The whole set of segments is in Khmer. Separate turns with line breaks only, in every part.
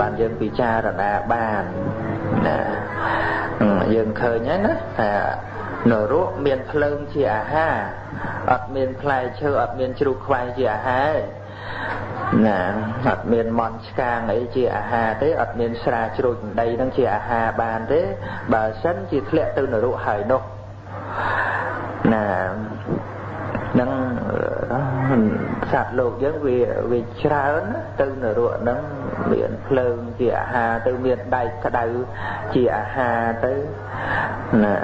បានយើងពិចារណាបានណាយើងឃើញហើយណាថានរកមានភ្លើងជាអាហារអត់មានផ្លែឈើអត់មានជ្រូកខ្វែងជាអាហារណាអត់មានមន់ឆ្កាងអីជាអាហារទេអត់មានស្រាជ្រូកដីនឹងជាអាហារបានទេបើសិនជាធ្លាក់ទៅនរកហើយនោះណានឹងសត្វលោកយើងវាវាច្រើនទៅនរកហ្នឹង មានភ្លើងជាអាហារទៅមានដែកក្តៅជាអាហារទៅណា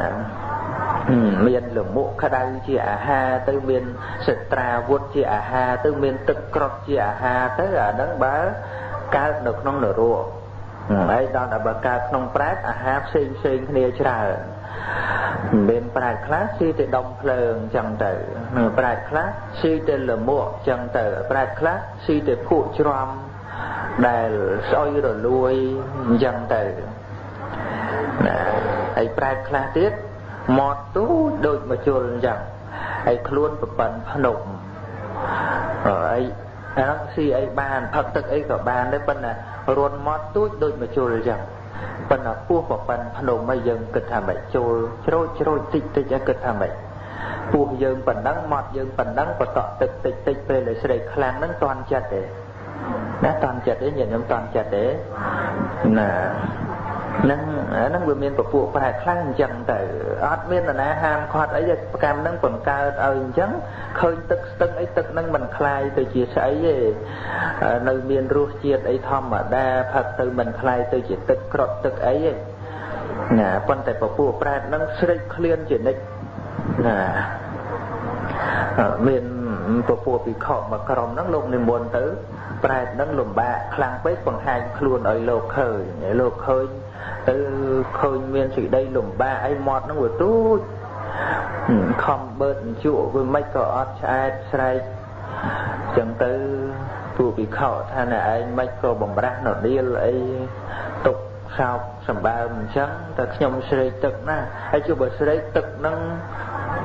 មានលមុខក្តៅជាអាហារទៅមានសិត្រាវុធជាអាហារទៅមានទឹកក្រត់ជាអាហារទៅអាហ្នឹងបើកើតនៅក្នុងនរកហើយដល់តែបើកើតក្នុងប្រែតអាហារផ្សេងផ្សេងគ្នាច្រើនមានប្រែតខ្លះស៊ីតែដុំភ្លើងចឹងទៅប្រែតខ្លះស៊ីតែលមុខចឹងទៅប្រែតខ្លះស៊ីតែភក់ច្រំ ដែលស្អុយរលួយអញ្ចឹងទៅណាហើយប្រែតខ្លះទៀតមាត់ទូចដូចមកជុលអញ្ចឹងហើយខ្លួនប្រប៉ិនភ្នំហើយអានោះស៊ីអីបានផឹកទឹកអីក៏បានដែរប៉ុន្តែរួនមាត់ទូចដូចមកជុលអញ្ចឹងប៉ុន្តែពោះប្រប៉ិនភ្នំហើយយើងគិតថាម៉េចជុលជ្រោចជ្រោចតិចតិចគិតថាម៉េចពោះយើងប៉ុណ្ណឹងមាត់យើងប៉ុណ្ណឹងបតក់ទឹកតិចតិចពេលដែលស្រេកខ្លាំងហ្នឹងតន់ចិត្តទេ ណាតន់ចិត្តទេញាតិញោមតន់ចិត្តទេណានឹងហ្នឹងវាមានពពួកប្រែខ្លះអញ្ចឹងទៅអត់មាននរណាហាមឃាត់អីប្រកម្មហ្នឹងបង្កើតឲ្យអញ្ចឹងឃើញទឹកស្ទឹងអីទឹកហ្នឹងមិនคลายទៅជាស្អីទេនៅមានរសជាតិអីធម្មតាផឹកទៅមិនคลายទៅជាទឹកក្រត់ទឹកអីទេណាប៉ុន្តែពពួកប្រែហ្នឹងស្រេកឃ្លានជានិច្ចណាមាន ពពួកពិខុមួយក្រុមហ្នឹងលោកនិមន្តទៅប្រែតហ្នឹងលំបាកខ្លាំងពេកបង្ហាញខ្លួនឲ្យលោកឃើញលោកឃើញទៅឃើញមានសេចក្តីលំបាកអីមាត់ហ្នឹងវាទូចខំបឺតជក់វាមិនក៏អត់ឆ្អែតស្រែកចឹងទៅពួកពិខុថាណែឯងមិនក៏បំរាស់នដៀលអីទុកសោកសម្បើមអញ្ចឹងតែខ្ញុំស្រេកទឹកណាហើយជួបបើស្រេកទឹកហ្នឹង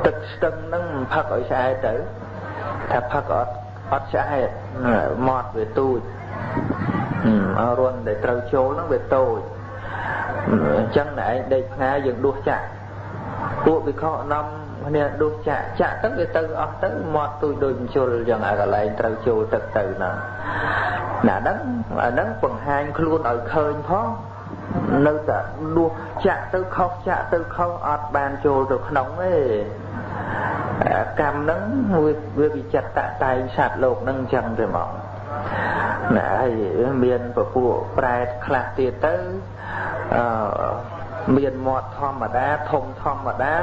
ទឹកស្ទឹងហ្នឹងផឹកឲ្យឆ្អែតទៅ ថាផឹកអត់អត់ឆ្អែតមាត់វាទូចអរុនដែលត្រូវចូលហ្នឹងវាតូចអញ្ចឹងណែឯងដេកផ្ងាយើងដួសចាក់ពួកវិខនាំគ្នាដួសចាក់ចាក់ទៅវាទៅអស់ទៅមាត់ទូចដូចបញ្ជុលអញ្ចឹងអាកន្លែងត្រូវចូលទឹកទៅហ្នឹងណាហ្នឹងអាហ្នឹងបង្ហាញខ្លួនឲ្យឃើញផង នៅតែដួសចាក់ទៅខុសចាក់ទៅខុសអត់បានចូលទៅក្នុងទេកម្មហ្នឹងវាវិចិត្រតតែងសត្វលោកហ្នឹងអញ្ចឹងទេហ្មងណាហើយមានពពួកប្រែតខ្លះទៀតទៅអឺមានមាត់ធម្មតាធំធម្មតា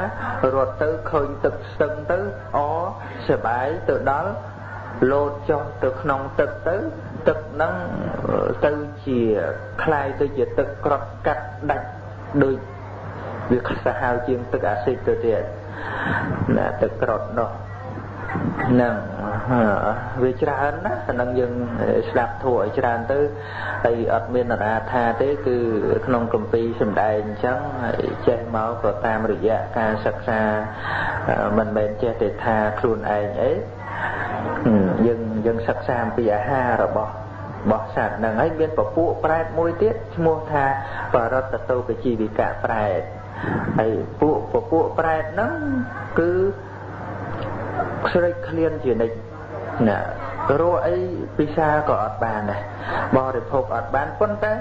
រត់ទៅឃើញទឹកស្ទឹងទៅអសបាយទៅដល់លោតចុះទៅក្នុងទឹកទៅ ទឹកហ្នឹងទៅជាคล้ายទៅជាទឹកក្រត់កាត់ដាច់ដូចវាសាហាវជាងទឹកអាស៊ីតទៅទៀតណាទឹកក្រត់នោះនឹងវាច្រើនណាស់ហ្នឹងយើងស្ដាប់ធัวឲ្យច្រើនទៅហើយអត់មាននរាថាទេគឺក្នុងកម្ពីសម្ដែងអញ្ចឹងហើយចេះមកក៏តាមរយៈការសិក្សាមិនមែនចេះតែថាខ្លួនឯងអីយើង យើងសិក្សាអំពីអាហាររបស់របស់សត្វហ្នឹងហើយមានពពួកប្រែតមួយទៀតឈ្មោះថាបរតតោកជីវិកៈប្រែតហើយពួកពពួកប្រែតហ្នឹងគឺស្រេកឃ្លានជានិច្ចណារស់អីពិសាក៏អត់បានដែរបរិភោគអត់បានប៉ុន្តែ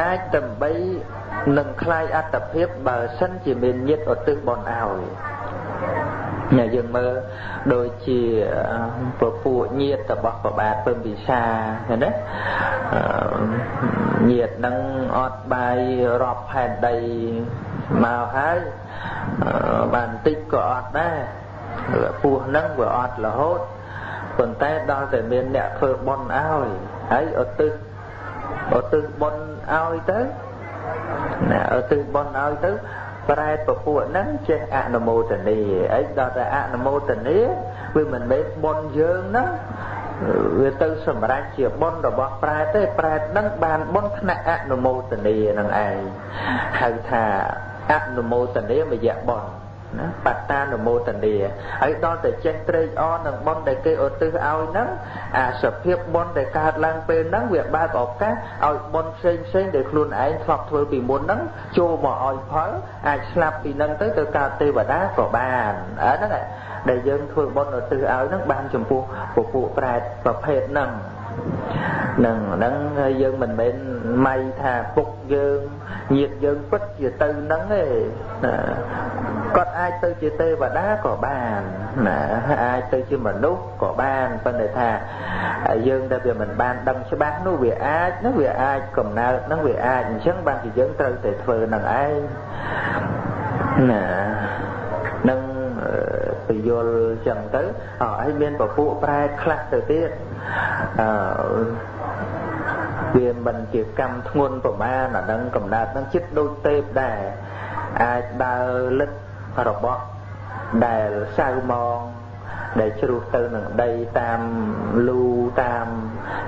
អាចដើម្បីនឹងคลายអត្តភាពបើសិនជាមានញាតឧទ្ទិសបនឲ្យ ញ៉ាយើងមើលដូចជាពពួកញាតរបស់ប្របាទពឹមពិសាឃើញទេញាតនឹងអត់បាយរាប់ផែនដីមកហើយបានតិចក៏អត់ដែរពោះហ្នឹងវាអត់រហូតប៉ុន្តែដល់តែមានអ្នកធ្វើបុណ្យឲ្យហើយឧទ្ទិសឧទ្ទិសបុណ្យឲ្យទៅណាឧទ្ទិសបុណ្យឲ្យទៅ ប្រែតពពួកហ្នឹងចេះអនុមោទនីអីដល់តែអនុមោទនីវាមិនមែនបុណ្យយើងហ្នឹងវាទៅសម្រេចជាបុណ្យរបស់ប្រែតទេប្រែតហ្នឹងបានបុណ្យថ្នាក់អនុមោទនីនឹងឯងហៅថាអនុមោទនីមយៈបុណ្យ ណាបត្តានុមោទនាហើយដល់តែចេះត្រេកអរនឹងបុណ្យដែលគេឧទ្ទិសឲ្យហ្នឹងអាសភាពបុណ្យដែលកើតឡើងពេលហ្នឹងវាបើកឱកាសឲ្យបុណ្យផ្សេងផ្សេងដែលខ្លួនឯងធ្លាប់ធ្វើពីមុនហ្នឹងចូលមកឲ្យផលអាចស្លាប់ពីហ្នឹងទៅទៅកើតទេវតាក៏បានអាហ្នឹងដែលយើងធ្វើបុណ្យឧទ្ទិសឲ្យហ្នឹងបានចំពោះពពួកប្រែតប្រភេទហ្នឹង នឹងហ្នឹងយើងមិនមែនម៉ៃថាពុកយើងញាតយើងពិតជាទៅហ្នឹងទេគាត់អាចទៅជាទេវតាក៏បានណាអាចទៅជាមនុស្សក៏បានប៉ុន្តែថាយើងដែលវាមិនបានដឹងច្បាស់នោះវាអាចនោះវាអាចកំណើតនោះវាអាចអញ្ចឹងបានជាយើងត្រូវតែធ្វើនឹងឯងណានឹងពយល់ចឹងទៅអើហើយមានពពួកប្រែខ្លះទៅទៀត អឺវាមិនជាកម្មធ្ងន់ប្រមាណអានឹងកំណត់នឹងចិត្តដូចទេពដែរអាចដើរលឹករបស់ដែលសៅមកដែលជ្រុះទៅនឹងដីតាមលូតាម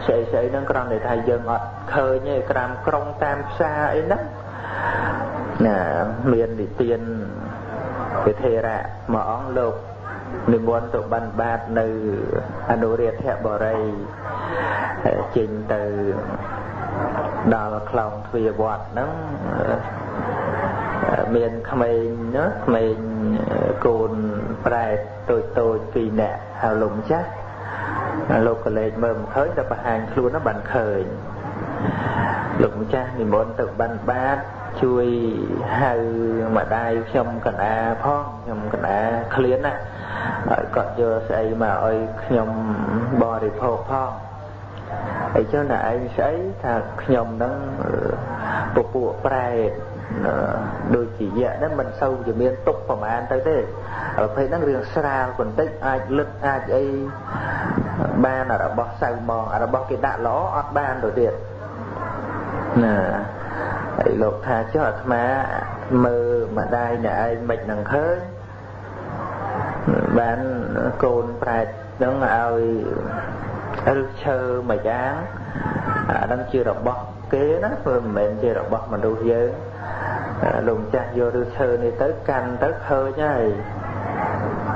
ស្អីស្អីហ្នឹងគ្រាន់តែថាយើងអត់ឃើញទេក្រាមក្រុងតាមផ្សារអីហ្នឹងណាមាននិទានវិធេរៈមួយអង្គលោក និមន្តទៅបិណ្ឌបាតនៅអនុរាធបរិយចេញទៅដល់ខ្លងទ្វារវត្តហ្នឹងមានក្មេងណាក្មេងកូនប្រែតតូចតូចពីរនាក់ហើយលោកម្ចាស់លោកក៏លេចមើលមិនឃើញតែបង្ហាញខ្លួនហ្នឹងបានឃើញលោកម្ចាស់និមន្តទៅបិណ្ឌបាតជួយហៅម្ដាយខ្ញុំកណ្ដាផងខ្ញុំកណ្ដាឃ្លានណា ហើយគាត់យកស្អីមកឲ្យខ្ញុំបរិភោគផងអីចឹងតែឯងស្អីថាខ្ញុំនឹងពពួកប្រែតដូចជាយៈហ្នឹងមិនសូវជាមានទុកប្រមាណទៅទេប្រភេទហ្នឹងរឿងស្រាលបន្តិចអាចលឹកអាចអីបានរបស់សៅមករបស់គេដាក់ល្អអត់បានទៅទៀតណាហើយលោកថាចុះអាត្មាមើលម្ដាយអ្នកឯងមិននឹងឃើញ បានកូនប្រែតនឹងឲ្យឬឈើមួយយ៉ាងអានឹងជារបស់គេណាព្រោះមិនមែនជារបស់មនុស្សយើងលោកម្ចាស់យកឬឈើនេះទៅកាន់ទៅឃើញហើយ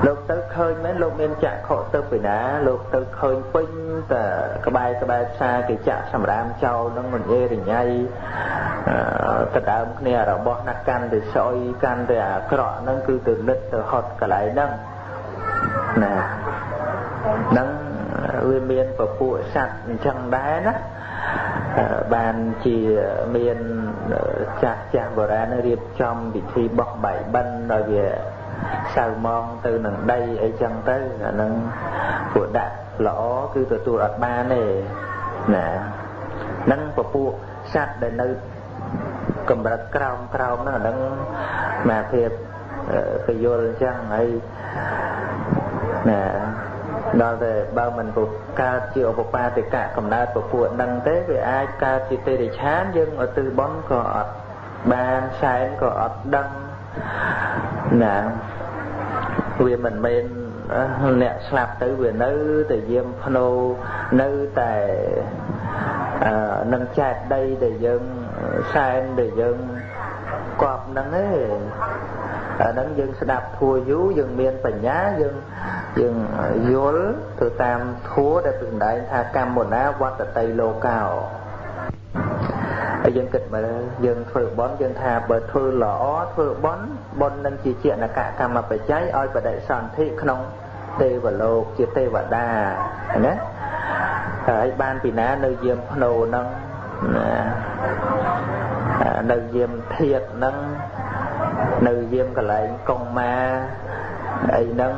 លោកទៅឃើញមែនលោកមានចាក់ខកទៅពីណាលោកទៅឃើញពេញតែក្បែរក្បែរផ្សារគេចាក់សម្រាមចោលនឹងមិនអេរញ៉ៃទៅដើមគ្នារបស់ណាកាន់ទៅស្អុយកាន់ទៅអាក្រក់ហ្នឹងគឺទៅលិតទៅហត់កន្លែងហ្នឹង ណាហ្នឹងវាមានពពួកសត្វអញ្ចឹងដែរណាបានជាមានចាស់ចាស់បុរាណរៀបចំពិធីបោះបាយបិណ្ឌដោយវាសៅมองទៅនឹងដីអីចឹងទៅអានឹងពួកដាក់ល្អគឺទទួលអត់បានទេណានឹងពពួកសត្វដែលនៅកម្រិតក្រោមក្រោមហ្នឹងអានឹងមកភាព ពយល់អញ្ចឹងហើយណាដល់តែបើមិនពុកើតជាឧបបាទិកៈកំណើតពពួកនឹងទេវាអាចកើតជាទេរិឆានយើងឧទ្ទិសបុណ្យក៏អត់បានសែនក៏អត់ដឹងណាវាមិនមែនអ្នកស្លាប់ទៅវានៅតែយាមភ្នោនៅតែអឺនឹងចែកដីដែលយើងសែនដែលយើងគប់ហ្នឹងឯង អាហ្នឹងយើងស្ដាប់ធัวយូរយើងមានបញ្ញាយើងយើងយល់ទៅតាមធัวដែលសម្ដែងថាកម្មណាវត្តតីលោកោហើយយើងគិតមើលយើងធ្វើបន់យើងថាបើធ្វើល្អធ្វើបន់បន់នឹងជាជាណកកម្មបច្ច័យឲ្យបដិសន្ធិក្នុងទេវលោកជាទេវតាណាហើយបានពីណានៅយាមភ្នោហ្នឹងនៅយាមធាតហ្នឹង នៅយាមកន្លែងកុងម៉ាអីហ្នឹង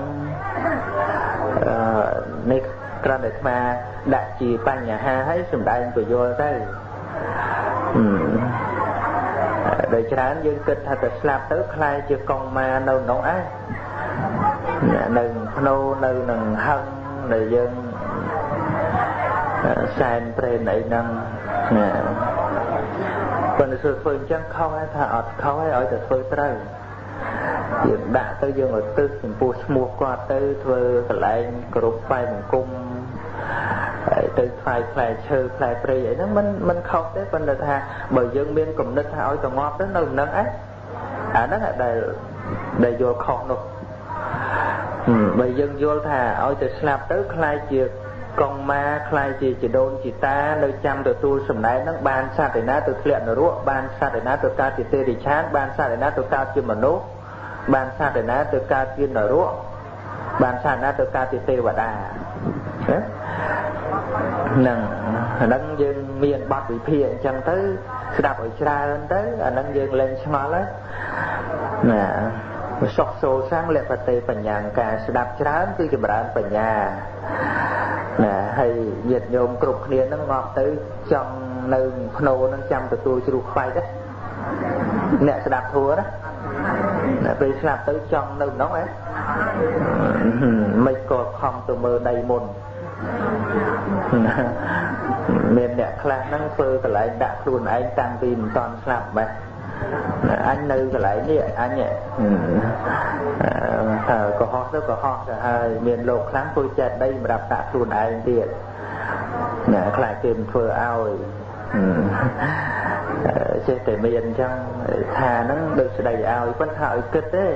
អឺនេះគ្រាន់តែស្មាដាក់ជាបញ្ហាឲ្យសំដែងពយល់ទៅដោយច្រើនយើងគិតថាទៅស្លាប់ទៅខ្លាយជាកុងម៉ានៅក្នុងឯងនៅភ្នោនៅនឹងហឹងដែលយើងសែនព្រេនអីហ្នឹងណា ប៉ុន្តែធ្វើធ្វើអញ្ចឹងខុសហើយថាអត់ខុសហើយឲ្យតែធ្វើត្រូវយើងដាក់ទៅយើងឲ្យទឹះចំពោះឈ្មោះគាត់ទៅធ្វើកន្លែងគ្រប់បែបបង្គំហើយទៅថ្លៃផ្លែឈើផ្លែព្រៃអីហ្នឹងมันมันខុសទេប៉ុន្តែថាបើយើងមានគំនិតថាឲ្យទៅងាប់ទៅនៅនឹងឯងអាហ្នឹងដែល ដែលយល់ខុសនោះបើយើងយល់ថាឲ្យទៅស្លាប់ទៅខ្លាយជា កងម៉ាខ្លាយជាជីដូនជីតានៅចាំទទួលសម្ដែងនឹងបានសត្វឯណាទៅធ្លាក់នរកបានសត្វឯណាទៅកើតជាទេរិឆានបានសត្វឯណាទៅកើតជាមនុស្សបានសត្វឯណាទៅកើតជានរកបានសត្វណាទៅកើតជាទេវតាហ្នឹងអាហ្នឹងយើងមានបទវិភាគអញ្ចឹងទៅស្ដាប់ឲ្យច្រើនទៅអាហ្នឹងយើងលែងឆ្ងល់ហើ យណាសុខសូសាំងលពតេបញ្ញាការស្ដាប់ច្រើនគឺចម្រើនបញ្ញាណាហើយញាតិញោមគ្រប់គ្នានឹងងាប់ទៅចង់នៅភ្នោនឹងចាំទទួលជ្រុះខ្វាយដែរអ្នកស្ដាប់ធัวណាពេលស្លាប់ទៅចង់នៅក្នុងហ៎មិនក៏ខំទៅមើលដីមុនមានអ្នកខ្លះហ្នឹងធ្វើកន្លែងដាក់ខ្លួនឯងតាំងពីមិនតាន់ស្លាប់បែប អញនៅកន្លែងនេះអញហើកុហកទៅកុហកទៅហើយមានលោកខ្លាំងធ្វើចិត្តដីសម្រាប់ដាក់ខ្លួនឯងទៀតណាខ្លាចគេមិនធ្វើឲ្យចេះតែមានអញ្ចឹងថាហ្នឹងដូចស្ដីឲ្យប៉ុន្តែឲ្យគិតទេ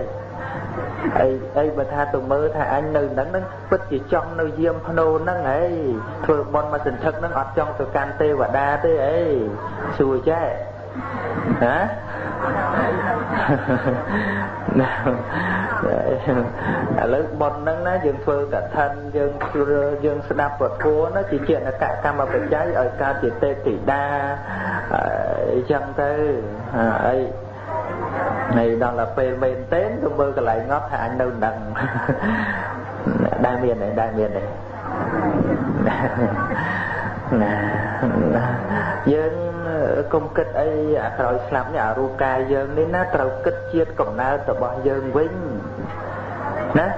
អីអីបើថាទៅមើលថាអញនៅហ្នឹងហ្នឹងពិតជាចង់នៅយាមភ្នោហ្នឹងហីធ្វើបន់មកសន្ធឹកហ្នឹងអត់ចង់ទៅកាន់ទេវតាទេអីសួរចេះ ណាឥឡូវប៉ុនហ្នឹងណាយើងធ្វើកឋិនយើងយើងស្ដាប់ពធណាជាចេតនកកម្មបច្ច័យឲ្យកើតជាទេពធីតាអញ្ចឹងទៅអីហើយដល់ទៅពេលមែនទេទៅមើលកន្លែងងប់ថាអញនៅនឹងដែលមានដែរដែលមានដែរណាយើង កុំគិតអីអាក្រោយស្លាប់នេះអារូបកាយយើងនេះណាត្រូវគិតជាតិកំណើតរបស់យើងវិញណា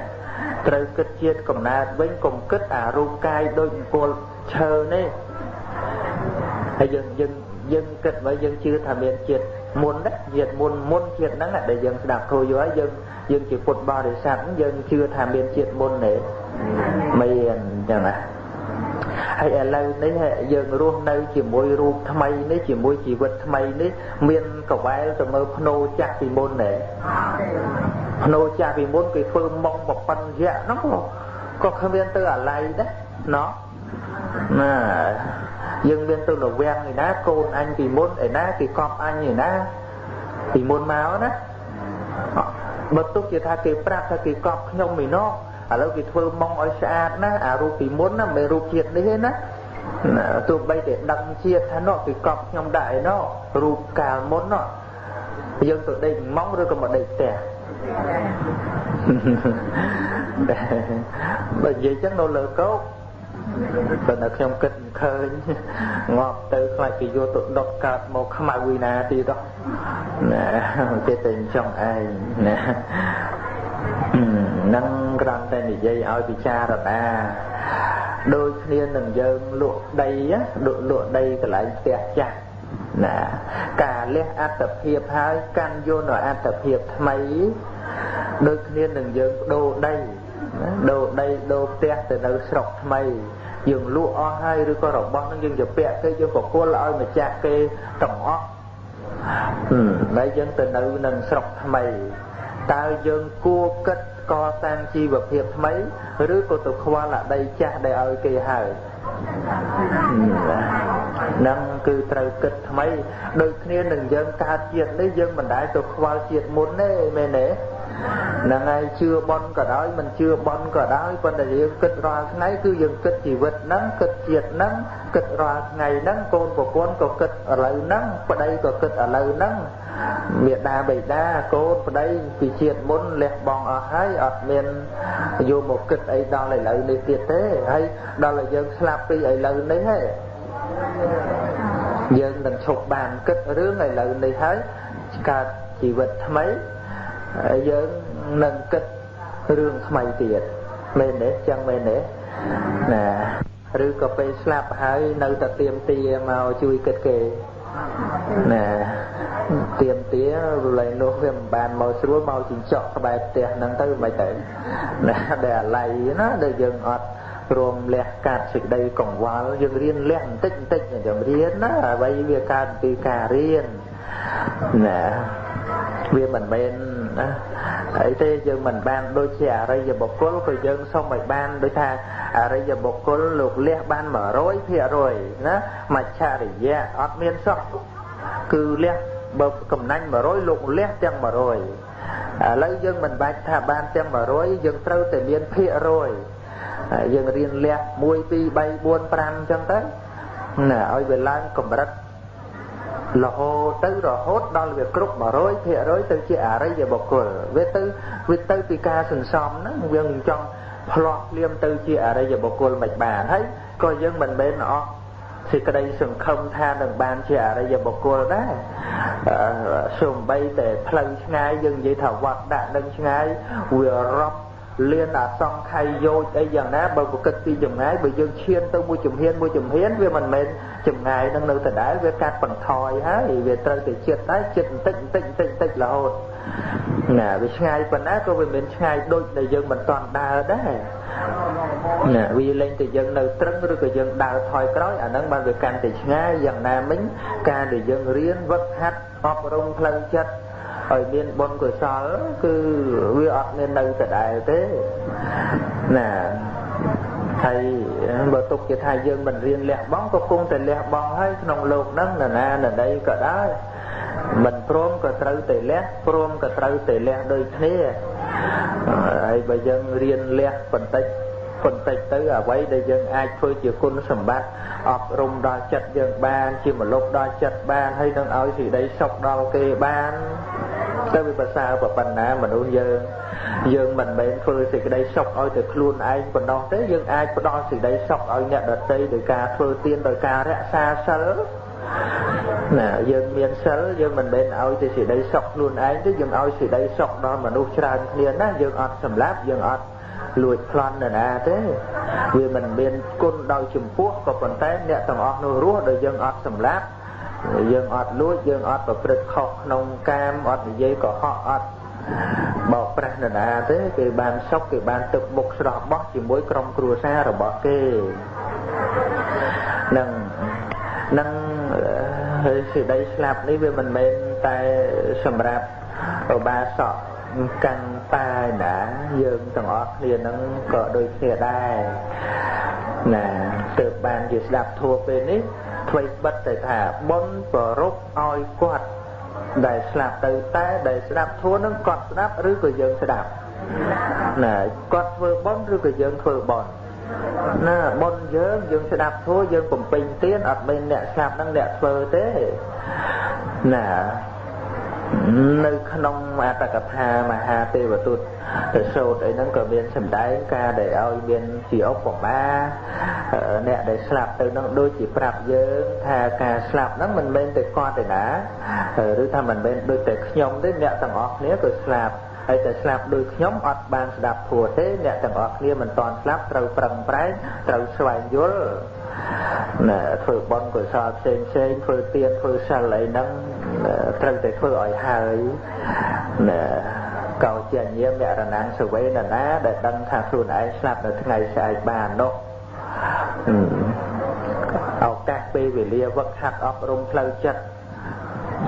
ត្រូវគិតជាតិកំណើតវិញកុំគិតអារូបកាយដូចអង្គលឈើនេះហើយយើងយើងយើងគិតមកយើងជឿថាមានជាតិមុនណាជាតិមុនមុនជាតិហ្នឹងដែលយើងស្ដាប់គ្រូយល់ហើយយើងយើងជាពុទ្ធបរិស័ទយើងជឿថាមានជាតិមុនទេមានអញ្ចឹងណា ហើយឥឡូវនេះយើងរស់នៅជាមួយរូបថ្មីនេះជាមួយជីវិតថ្មីនេះមានកវែលទៅមើលភ្នោចាស់ពីមុនទេភ្នោចាស់ពីមុនគេធ្វើម៉ងបបិនយៈហ្នឹងក៏គ្មានទៅអាឡ័យដែរណោះណាយើងមានទៅលវាំងឯណាកូនអញពីមុនឯណាគេកប់អញឯណាពីមុនមកណាបើទុកជាថាគេប្រាប់ថាគេកប់ខ្ញុំឯណោះ ឥឡូវគេធ្វើម៉ងឲ្យស្អាតណាអារូបពីមុនណាមិនរូបជាតិនេះទេណាទោះបីតែដឹងជាតិថានោះគេកប់ខ្ញុំដាក់ឯណោះរូបកាលមុននោះយើងទៅដេកម៉ងឬក៏មកដេកផ្ទះបើនិយាយចឹងនៅលើកោកបើនៅខ្ញុំគិតមិនឃើញងាប់ទៅខ្លាចគេយកទៅដុតកើតមកខ្មៅវិណាទៀតណាគេតែចង់ឯងណា នឹងគ្រាន់តែនិយាយឲ្យពិចារណាដូចគ្នានឹងយើងលក់ដីលក់លក់ដីកន្លែងផ្ទះចាស់ណាការលះអត្តភាពហើយកាន់យកនៅអត្តភាពថ្មីដូចគ្នានឹងយើងបដូរដីដូរដីដូរផ្ទះទៅនៅស្រុកថ្មីយើងលក់អស់ហើយឬក៏របស់នឹងយើងទៅពាក់គេយើងបកគលឲ្យម្ចាស់គេទាំងអស់ហើយយើងទៅនៅនឹងស្រុកថ្មី តើយើងគួរគិតកសាងជីវភាពថ្មីឬក៏ទៅខ្វល់អាដីចាស់ដែលឲ្យគេហើយនឹងគឺត្រូវគិតថ្មីដូចគ្នានឹងយើងកើតជាតិនេះយើងមិនដែលទៅខ្វល់ជាតិមុនទេមែនទេ ហ្នឹងហើយជឿបន់ក៏ដោយមិនជឿបន់ក៏ដោយប៉ុន្តែយើងគិតរាល់ថ្ងៃគឺយើងគិតជីវិតហ្នឹងគិតជាតិហ្នឹងគិតរាល់ថ្ងៃហ្នឹងកូនប្រពន្ធក៏គិតឥឡូវហ្នឹងប្តីក៏គិតឥឡូវហ្នឹងមេដាបេដាកូនប្តីពីជាតិមុនលះបង់អស់ហើយអត់មានយកមកគិតអីដល់ឥឡូវនេះទៀតទេហើយដល់តែយើងស្លាប់ពីឥឡូវនេះហើយយើងនឹងឈប់បានគិតរឿងឥឡូវនេះហើយកើតជីវិតថ្មី ហើយយើងនឹងគិតរឿងថ្មីទៀតមែនទេចឹងមែនទេណាឬក៏ពេលស្លាប់ហើយនៅតែទៀមទាមកជួយគិតគេណាទៀមទាលែងនោះវាមិនបានមកស្រួលមកចិញ្ចក់ក្បែរផ្ទះហ្នឹងទៅមិនទៅណាដែលអាឡ័យណាដែលយើងអត់ព្រមលះកាត់សេចក្តីកង្វល់យើងរៀនលះបន្តិចបន្តិចយើងរៀនណាអ្វីវាកើតពីការរៀនណាវាមិនមែន ណាអីទេយើងមិនបានដូចជាអរិយបុគ្គលក៏យើងសុំឲ្យបានដូចថាអរិយបុគ្គលលោកលះបាន100%ណាមច្ឆរិយៈអត់មានសោះគឺលះបើកំណាញ់100លោកលះទាំង100ឥឡូវយើងមិនបាច់ថាបានទាំង100យើងត្រូវតែមានភាគរយយើងរៀនលះ1 2 3 4 5អញ្ចឹងទៅណាឲ្យវាឡើងកម្រិត រហូតទៅរហូតដល់វាគ្រប់100%ទៅជាអរិយបុគ្គលវាទៅវាទៅពីការសន្សំហ្នឹងយើងចង់ផ្លោះភ្លាមទៅជាអរិយបុគ្គលមិនបានហើយក៏យើងមិនមែនអស់សេចក្តីសង្ឃឹមថានឹងបានជាអរិយបុគ្គលដែរសូម្បីតែផ្លូវឆ្ងាយយើងនិយាយថាវត្តដាក់នឹងឆ្ងាយវារាប់ លៀនអសង្ខ័យយោជអីយ៉ាងណាបើប្រគិតពីចម្ងាយបើយើងឈានទៅមួយជំហានមួយជំហានវាមិនមែនចម្ងាយនឹងនៅដដែលវាកាត់បន្ថយហើយវាត្រូវតែចិត្តតែចិត្តបន្តិចបន្តិចបន្តិចបន្តិចរហូតណាវាឆ្ងាយប៉ុណ្ណាក៏វាមិនឆ្ងាយដូចដែលយើងមិនតន់ដើរដែរណាវាលែងតែយើងនៅត្រឹងឬក៏យើងដើរថយក្រោយអាហ្នឹងបានវាកាន់តែឆ្ងាយយ៉ាងណាមិញការដែលយើងរៀនវឹកហាត់អប់រំផ្លូវចិត្ត ឲ្យមានបុណ្យកុសលគឺវាអត់មាននៅដដែលទេណាហើយបើទុកជាថាយើងមិនរៀនលះបង់ក៏គង់តែលះបង់ហើយក្នុងលោកហ្នឹងនរណានរណីក៏ដោយមិនព្រមក៏ត្រូវតែលះព្រមក៏ត្រូវតែលះដូចគ្នាហើយបើយើងរៀនលះបន្តិចបន្តិចទៅអ្វីដែលយើងអាចធ្វើជាគុណសម្បត្តិអប់រំដល់ចិត្តយើងបាន ជាមលុបដល់ចិត្តបានហើយនឹងឲ្យសេចក្តីសុខដល់គេបាន ទៅវាប្រសើរប៉ុណ្ណាមនុស្សយើងយើងមិនមែនធ្វើសេចក្តីសុខឲ្យតែខ្លួនឯងប៉ុណ្ណោះទេយើងអាចផ្ដល់សេចក្តីសុខឲ្យអ្នកដទៃដោយការធ្វើទានដោយការរក្សាសិលណាយើងមានសិលយើងមិនមែនឲ្យតែសេចក្តីសុខខ្លួនឯងទេយើងឲ្យសេចក្តីសុខដល់មនុស្សច្រើនគ្នាណាយើងអត់សម្លាប់យើងអត់លួចប្លន់នរណាទេវាមិនមានគុណដោយចំពោះក៏ប៉ុន្តែអ្នកទាំងអស់នោះរស់ដោយយើងអត់សម្លាប់ យើងអត់លួចយើងអត់ប្រព្រឹត្តខុសក្នុងកាមអត់និយាយកុហកអត់បោកប្រាស់នរណាទេគេបានសុខគេបានទឹកមុខស្រស់បោះជាមួយក្រុមគ្រួសាររបស់គេនឹងនឹងសេចក្តីស្លាប់នេះវាមិនមែនតែសម្រាប់ឧបាសកកាន់តាយណាយើងទាំងអស់គ្នានឹងក៏ដូចគ្នាដែរណាទើបបានជាស្ដាប់ធัวពេលនេះ អ្វីបិទទៅថាបុណ្យប្ររពឲ្យគាត់ដែលស្លាប់ទៅតែដែលស្ដាប់ធัวនឹងគាត់ស្ដាប់ឬក៏យើងស្ដាប់ណាគាត់ធ្វើបុណ្យឬក៏យើងធ្វើបុណ្យណាបុណ្យយើងយើងស្ដាប់ធัวយើងបំពេញទានអត់មានអ្នកស្លាប់នឹងអ្នកធ្វើទេណា នៅក្នុងអត្តកថាមហាទេវទូតទៅសូត្រអីហ្នឹងក៏មានសម្ដែងការដែលឲ្យមានជាឧបមាអ្នកដែលស្លាប់ទៅហ្នឹងដូចជាប្រាប់យើងថាការស្លាប់ហ្នឹងមិនមែនតែគាត់ទេណាឬថាមិនមែនដូចតែខ្ញុំទេអ្នកទាំងអស់គ្នាក៏ស្លាប់ហើយតែស្លាប់ដូចខ្ញុំអត់បានស្ដាប់ធัวទេអ្នកទាំងអស់គ្នាមិនតាន់ស្លាប់ត្រូវប្រឹងប្រែងត្រូវស្វែងយល់ ណាធ្វើបន់កុសលផ្សេងផ្សេងធ្វើទានធ្វើសិលអីហ្នឹងត្រូវតែធ្វើឲ្យហើយណាកោជាញាមរណាំងសវេនណាដែលដឹងថាខ្លួនឯងស្លាប់នៅថ្ងៃស្អែកបាននោះឱកាសពេលវេលាវឹកហាត់អប់រំផ្លូវចិត្ត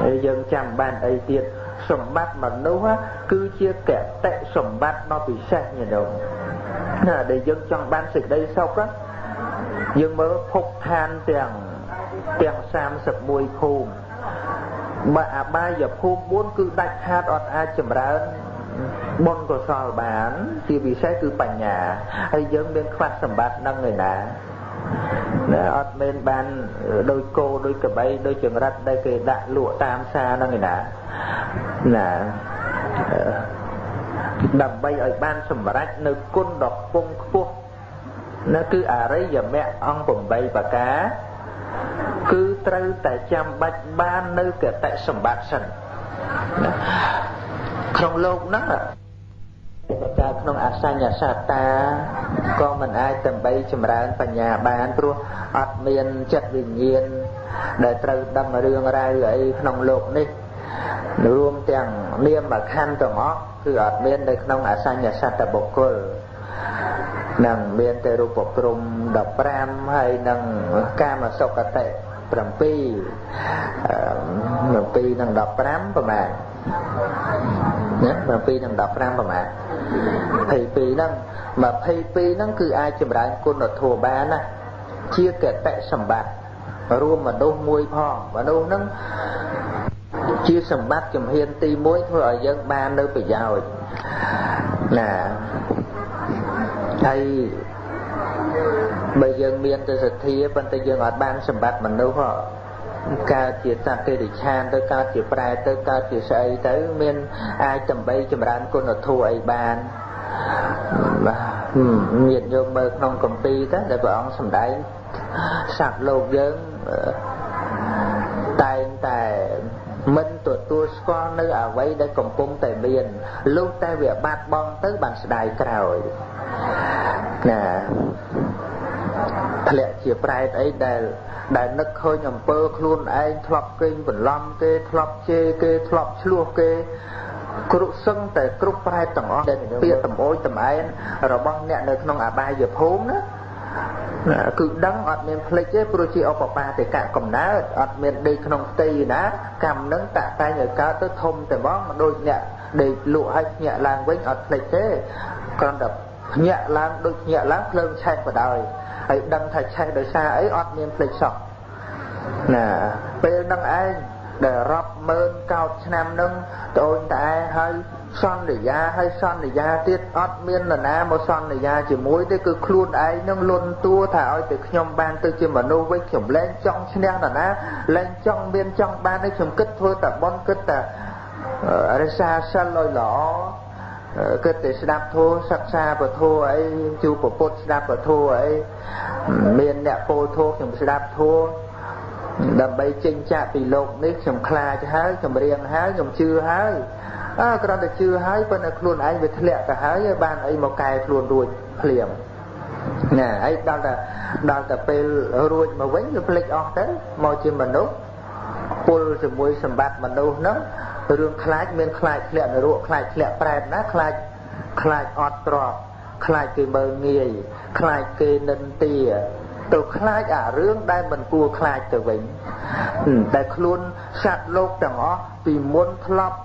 ហើយយើងចាំបានអីទៀតសម្បត្តិមនុស្សគឺជាកតិសម្បត្តិដ៏ពិសេសញាតិញោមណាដែលយើងចង់បានសេចក្តីសុខ យើងមើលភពឋានទាំងទាំង31ភូមិបើអបាយភូមិ4គឺដាច់ខាតអត់អាចចម្រើនបុណ្យកុសលបាន ជាពិសេសគឺបញ្ញាហើយយើងមានខ្វះសម្បត្តិនឹងឯណាណាអត់មានបានដោយគោដោយក្របីដោយចង្រិតដែលគេដាក់លក់តាមផ្សារហ្នឹងឯណាណាដើម្បីឲ្យបានសម្រេចនៅគុណដ៏ខ្ពង់ខ្ពស់ ណាគឺអរិយមគ្គអង្គ8ប្រការគឺត្រូវតែចាំបាច់បាននៅកតិសម្បត្តិសិនណាក្នុងលោកហ្នឹងប្រការក្នុងអសញ្ញសត្តាក៏មិនអាចដើម្បីចម្រើនបញ្ញាបានព្រោះអត់មានចិត្តវិញ្ញាណដែលត្រូវដឹងរឿងរ៉ាវអីក្នុងលោកនេះរួមទាំងនាមខណ្ឌទាំងអស់គឺអត់មាននៅក្នុងអសញ្ញសត្តបុគ្គល នឹងមានតែរូបព្រំ15ហើយនឹងកាមសុគតិ7 7នឹង15ប្រហែលណា7និង15ប្រមាណ22ហ្នឹង22ហ្នឹងគឺអាចចម្រើនគុណធម៌បានណាជាកតៈសម្បត្តិរួមមនុស្សមួយផងមនុស្សហ្នឹងជាសម្បត្តិជំហានទី1ធ្វើឲ្យយើងបាននៅប្រយោជន៍ណា ហើយបើយើងមានទៅសទ្ធាប៉ុន្តែយើងអត់បានសម្បត្តិមនុស្សកើតជាសត្វទេរិឆានទៅកើតជាប្រែទៅកើតជាស្អីទៅមានអាចដើម្បីចម្រើនគុណធម៌អីបានបាទញាតិយកមើលក្នុងកម្ពីទៅដែលព្រះអង្គសម្ដែងសត្វលោកយើងតែងតែ មិនទទួលស្គាល់នៅអ្វីដែលកំពុងតែមានលុះតែវាបាត់បង់ទៅបានស្ដាយក្រោយណាធ្លាក់ជាប្រែតអីដែលដែលនឹកឃើញអំពើខ្លួនឯងធ្លាប់កេងបន្លំគេធ្លាប់ជេរគេធ្លាប់ឆ្លោះគេគ្រប់សឹងតែគ្រប់ប្រែតទាំងអស់ដែលពាក្យតំអូចតំអែនរបស់អ្នកនៅក្នុងអបាយភូមិណា គឺដឹងអត់មានភ្លេចទេព្រោះជាឧបបាទេកៈកំណើតអត់មានដេកក្នុងផ្ទៃណាកម្មនឹងតាក់តែងឲ្យកើតទៅធំតែហ្មងដូចអ្នកដេកលក់ឲ្យភ្ញាក់ឡើងវិញអត់ភ្លេចទេគ្រាន់តែភ្ញាក់ឡើងដូចភ្ញាក់ឡើងភ្លើងឆេះបដ ாய் ហើយដឹងថាឆេះដោយសារអីអត់មានភ្លេចសោះណាពេលនឹងឯងដែលរាប់ម៉ឺនកោតឆ្នាំនឹងត្អូនត្អែហើយ សន្យាហើយសន្យាទៀតអត់មាននរណាមកសន្យាជាមួយទេគឺខ្លួនឯងនឹងលន់តួថាឲ្យតែខ្ញុំបានទៅជាមនុស្សវិញខ្ញុំលែងចង់ឈ្នះនរណាលែងចង់មានចង់បានទេខ្ញុំគិតធ្វើតែបន់គិតតែរសាសិលឲ្យល្អគិតតែស្ដាប់ធម៌សិក្សាពធអីជួបពុទ្ធស្ដាប់ពធអីមានអ្នកពោធោខ្ញុំស្ដាប់ធម៌ដើម្បីចេញចាកពីលោកនេះខ្ញុំខ្លាចហើយខ្ញុំរៀងហើយខ្ញុំជឿហើយ អើគ្រាន់តែជឿហើយប៉ុន្តែខ្លួនឯងវាធ្លាក់ទៅហើយបានអីមកកែខ្លួនរួចភ្លាមណាហើយដល់តែដល់តែពេលរួចមកវិញវាភ្លេចអស់ទៅមកជាមនុស្សពុលជាមួយសម្បត្តិមនុស្សហ្នឹងរឿងខ្លាចមានខ្លាចធ្លាក់នរកខ្លាចធ្លាក់ប្រែតណាខ្លាចខ្លាចអត់ទ្របខ្លាចគេមើលងាយខ្លាចគេនិន្ទាទៅខ្លាចអារឿងដែលមិនគួរខ្លាចទៅវិញតែខ្លួនសត្វលោកទាំងអស់ពីមុនធ្លាប់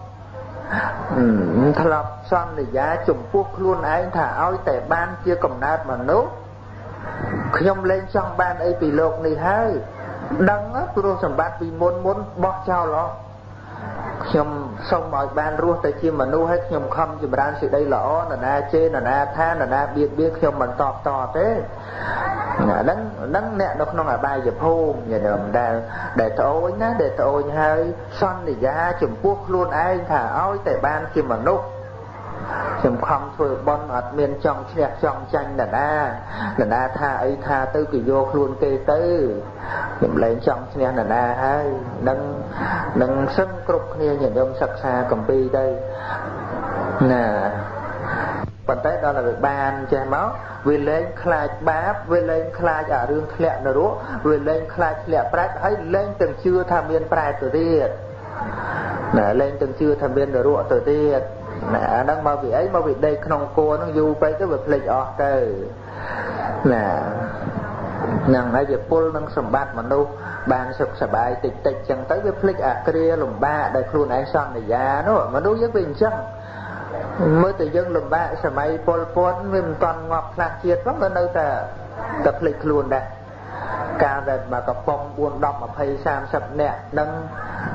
ធ្លាប់សន្យាចំពោះខ្លួនឯងថាឲ្យតែបានជាកំណើតមនុស្សខ្ញុំលែងចង់បានអីពីលោកនេះហើយដឹងព្រោះសម្បត្តិពីមុនមុនបោះចោលអស់ ខ្ញុំសូមឲ្យបានរស់ទៅជាមនុស្សហើយខ្ញុំខំចម្រើនសេចក្តីល្អនរណាជេរនរណាថានរណាបៀតបៀនខ្ញុំមិនតបតទេអាហ្នឹងហ្នឹងអ្នកនៅក្នុងអបាយភូមិញាតិញោមដែលដែលត្អូញណាដែលត្អូញហើយសន្យាចំពោះខ្លួនឯងថាឲ្យតែបានជាមនុស្ស ខ្ញុំខំធ្វើបន់អត់មានចង់ឈ្នះចង់ចាញ់នរណានរណាថាអីថាទៅគេយកខ្លួនគេទៅខ្ញុំលែងចង់ឈ្នះនរណាហើយនឹងនឹងសឹងគ្រប់គ្នាញាតិញោមសិក្សាកម្ពីទៅណាប៉ុន្តែដល់តែវាបានចេះមកវាលែងខ្លាចបាបវាលែងខ្លាចអារឿងធ្លាក់នរកវាលែងខ្លាចធ្លាក់ប្រែតហើយលែងទាំងជឿថាមានប្រែតទៅទៀតណាលែងទាំងជឿថាមាននរកទៅទៀត ណាអាហ្នឹងមកពីអីមកពីដេកក្នុងគួរហ្នឹងយូរពេកទៅវាភ្លេចអស់ទៅណានឹងហើយវាពុលនឹងសម្បត្តិមនុស្សបានសុខសบายតិចតិចចឹងទៅវាភ្លេចអាគ្រាលំបាកដែលខ្លួនឯងសន្យានោះមនុស្សយើងវាអញ្ចឹងមើលតែយើងលំបាកសម័យពលពតវាមិនតាន់ងាប់ខ្លះជាតិផងក៏នៅតែតែភ្លេចខ្លួនដែរកាលដែលមកកំប៉ុង4 10 20 30នាក់នឹង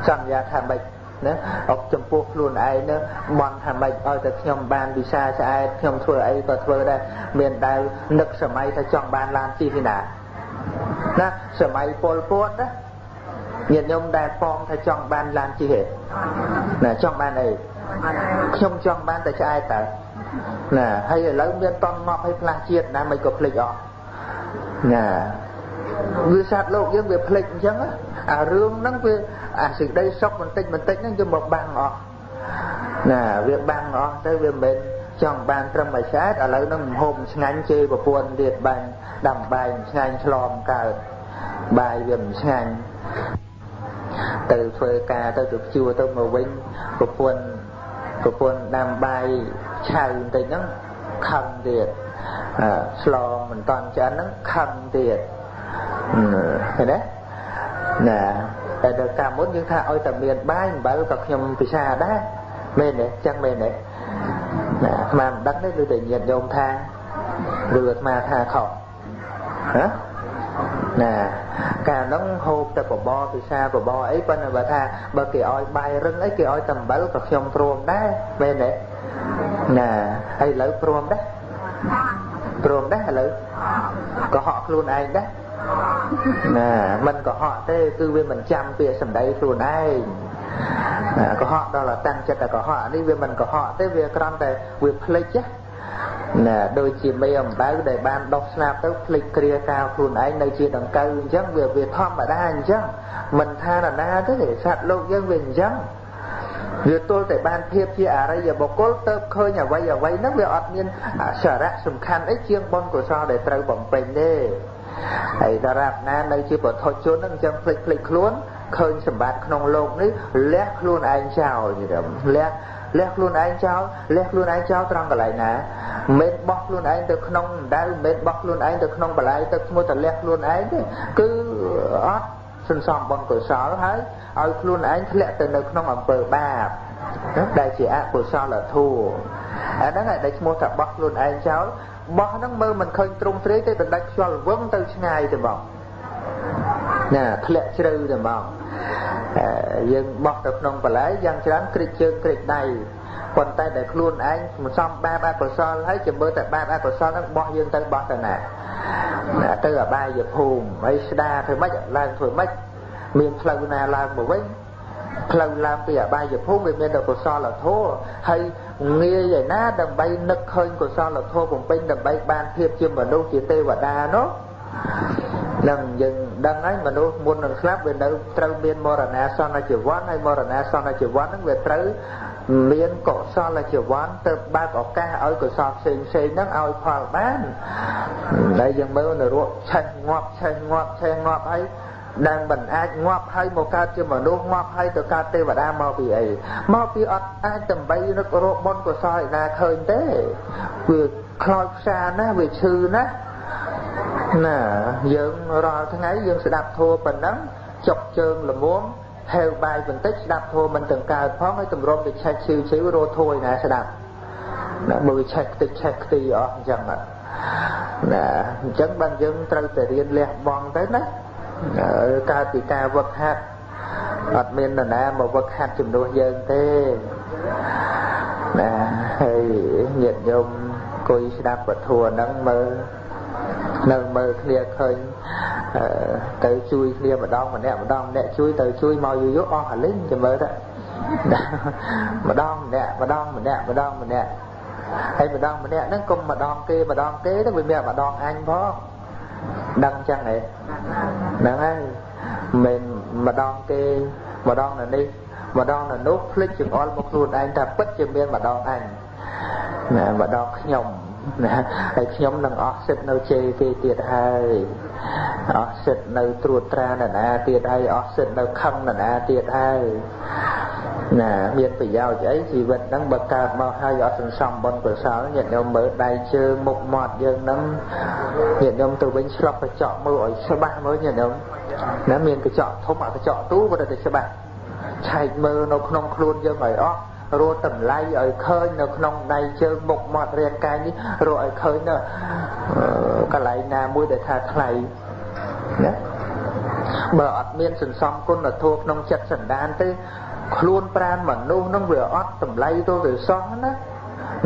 សន្យាថាមិ នណាអុកចំពោះខ្លួនឯងនឹងបន់ថាម៉េចឲ្យតែខ្ញុំបានវិសាស្អែតខ្ញុំធ្វើអីក៏ធ្វើដែរមានដែលនឹកសម័យថាចង់បានឡានជិះឯណាណាសម័យពលពតណាញាតិញោមដែលប៉ងថាចង់បានឡានជិះឯណាចង់បានអីខ្ញុំចង់បានតែឆ្អែតតើណាហើយឥឡូវមានតន់ងប់ឲ្យផ្លាស់ជាតិណាមិនក៏ភ្លេចអស់ណាវាសត្វលោកយើងវាភ្លេចអញ្ចឹង អារឿងហ្នឹងវាអាសេចក្តីសុខបន្តិចបន្តិចហ្នឹងយកមកបាំងអស់ណាវាបាំងអស់ទៅវាមិនចង់បានត្រឹមមួយឆ្អែតឥឡូវហ្នឹងហូបឆ្ងាញ់ជេរប្រពន្ធទៀតបាញ់ដាំបាយឆ្ងាញ់ឆ្លមកើតបាយវាមិនឆ្ងាញ់ទៅធ្វើការទៅទៅជួទៅមកវិញប្រពន្ធប្រពន្ធដាំបាយឆៅបន្តិចហ្នឹងខឹងទៀតឆ្លងមិនតាន់ឆ្អិនហ្នឹងខឹងទៀតឃើញទេ ណាតែដល់កាលមុនយើងថាឲ្យតែមានបាយអំបិលក៏ខ្ញុំពិសាដែរមែនទេចឹងមែនទេណាអាត្មាមិនដឹងទេគឺតែញាតញោមថាឬអាត្មាថាខុសហ៎ណាកាលហ្នឹងហូបតែបបរពិសាបបរអីប៉ុន្តែបើថាបើគេឲ្យបាយរឹងអីគេឲ្យតែអំបិលក៏ខ្ញុំព្រមដែរមែនទេណាហើយឥឡូវព្រមដែរព្រមដែរឥឡូវក៏ហក់ខ្លួនឯងដែរ ណាមិនកុហកទេគឺវាមិនចាំពាក្យសម្ដីខ្លួនឯងណាកុហកដល់តែតាំងចិត្តតែកុហកនេះវាមិនកុហកទេវាគ្រាន់តែវាភ្លេចណាដូចជាមេអំបៅដែលបានដុសស្លាប់ទៅភ្លេចគ្រាកាលខ្លួនឯងនៅជាដង្កូវអញ្ចឹងវាវាធម្មតាអញ្ចឹងមិនថាណាណាទេសត្វលោកយើងវាអញ្ចឹងវាទល់តែបានភាពជាអរិយបុគ្គលទៅឃើញអ្វីអ្វីហ្នឹងវាអត់មានសារៈសំខាន់អីជាងបុណ្យកុសលដែលត្រូវបំពេញទេ ហើយសារ៉ាប់ណានៅជាបុថុជនហ្នឹងអញ្ចឹងភ្លេចភ្លេចខ្លួនឃើញសម្បត្តិក្នុងលោកនេះលះខ្លួនឯងចោលយល់លះលះខ្លួនឯងចោលលះខ្លួនឯងចោលត្រង់កន្លែងណាមិនបោះខ្លួនឯងទៅក្នុងដែលមិនបោះខ្លួនឯងទៅក្នុងបលាយទឹកឈ្មោះតែលះខ្លួនឯងទេគឺអត់សន្សំបុណ្យកុសលហើយឲ្យខ្លួនឯងធ្លាក់ទៅនៅក្នុងអំពើបាបដែលជាអកុសលធម៌អាហ្នឹងឯងដែលឈ្មោះថាបោះខ្លួនឯងចោល បោះហ្នឹងមើលមិនឃើញទ្រង់ទ្រាយទេតែដាច់ខ្យល់វឹងទៅឆ្ងាយទៅបងណាធ្លាក់ជ្រៅទៅហ្មងយើងបោះទៅក្នុងបលែយ៉ាងច្រើនគ្រិចជើងគ្រិចដៃប៉ុន្តែដែលខ្លួនឯងមិនសមបាបអកុសលហើយចាំមើលតែបាបអកុសលហ្នឹងបោះយើងទៅបោះទៅណាទៅអបាយភូមិហើយស្ដារធ្វើម៉េចឡើងធ្វើម៉េចមានផ្លូវណាឡើងមកវិញផ្លូវឡើងពីអបាយភូមិវាមានតែកុសលធម៌ហើយ ងាយឯណាដើម្បីនឹកឃើញកុសលធម៌បំពេញដើម្បីបានភាពជាមនុស្សជាទេវតានោះនឹងយើងដឹងហើយមនុស្សមុននឹងស្លាប់វានៅត្រូវមានមរណាសន្នជីវ័នហើយមរណាសន្នជីវ័នហ្នឹងវាត្រូវមានកុសលជីវ័នទៅបើកឱកាសឲ្យកុសលផ្សេងផ្សេងហ្នឹងឲ្យផលបានដែលយើងមើលនរកឆេះងាប់ឆេះងាប់ឆេះងាប់ហើយ ដែលមិនអាចងាប់ហើយមកកើតជាមនុស្សងាប់ហើយទៅកើតទេវតាមកពីអីមកពីអត់អាចដើម្បីរឹករោបុណ្យកុសលឯណាឃើញទេវាខ្លោចផ្សាណាវាឈឺណាណាយើងរាល់ថ្ងៃយើងស្ដាប់ធัวប៉ុណ្ណឹងចុកជើងល្មមហេវបាយបន្តិចស្ដាប់ធัวមិនទាំងកើតផងហើយទម្រាំទៅឆែកឈឺឈឺរោធួយណាស្ដាប់ណាមើលឆែកខ្ទេចឆែកខ្ទីអស់អញ្ចឹងណាអញ្ចឹងបានយើងត្រូវតែរៀនលះបង់ទៅណា កើតពីការវឹកហាត់អត់មាននរណាមកវឹកហាត់ជំនួសយើងទេណាហើយញាតិញោមគួយស្ដាប់ពធហ្នឹងមើលនៅមើលគ្នាឃើញទៅជួយគ្នាម្ដងម្នាក់ម្ដងម្នាក់ជួយទៅជួយមកយូរយូរអស់អាលិញចាំមើលទៅម្ដងម្នាក់ម្ដងម្នាក់ម្ដងម្នាក់ហើយម្ដងម្នាក់ហ្នឹងកុំម្ដងគេម្ដងគេទៅវាមានម្ដងអញផង ដឹងចឹងហ៎ហ្នឹងហើយមិនម្ដងគេម្ដងនៅនេះម្ដងនៅនោះភ្លេចចង្អុលមកខ្លួនឯងថាពិតជាមានម្ដងអញណាម្ដងខ្ញុំ ណាហើយខ្ញុំនឹងអស់សិទ្ធនៅជេរគេទៀតហើយអស់សិទ្ធនៅត្រួតត្រានរណាទៀតហើយអស់សិទ្ធនៅខឹងរណាទៀតហើយណាមានប្រយោជន៍អីជីវិតហ្នឹងបើកើតមកហើយអត់សន្សំបុណ្យកុសលញាតិញោមមើលដៃជើងមុខមាត់យើងហ្នឹងញាតិញោមទៅវិញឆ្លប់កញ្ចក់មើលឲ្យច្បាស់មើលញាតិញោមណាមានកញ្ចក់ធំអាកញ្ចក់ទូក៏តែច្បាស់ឆែកមើលនៅក្នុងខ្លួនយើងឲ្យអស់ រកតម្លៃឲ្យឃើញនៅក្នុងដៃជើងមុខមាត់រាងកាយនេះរកឲ្យឃើញនៅកន្លែងណាមួយដែលថាថ្លៃណាបើអត់មានសន្សំគុណធម៌ក្នុងចិត្តសន្តានទេខ្លួនប្រានមនុស្សនឹងវាអត់តម្លៃទៅទៅសោះណា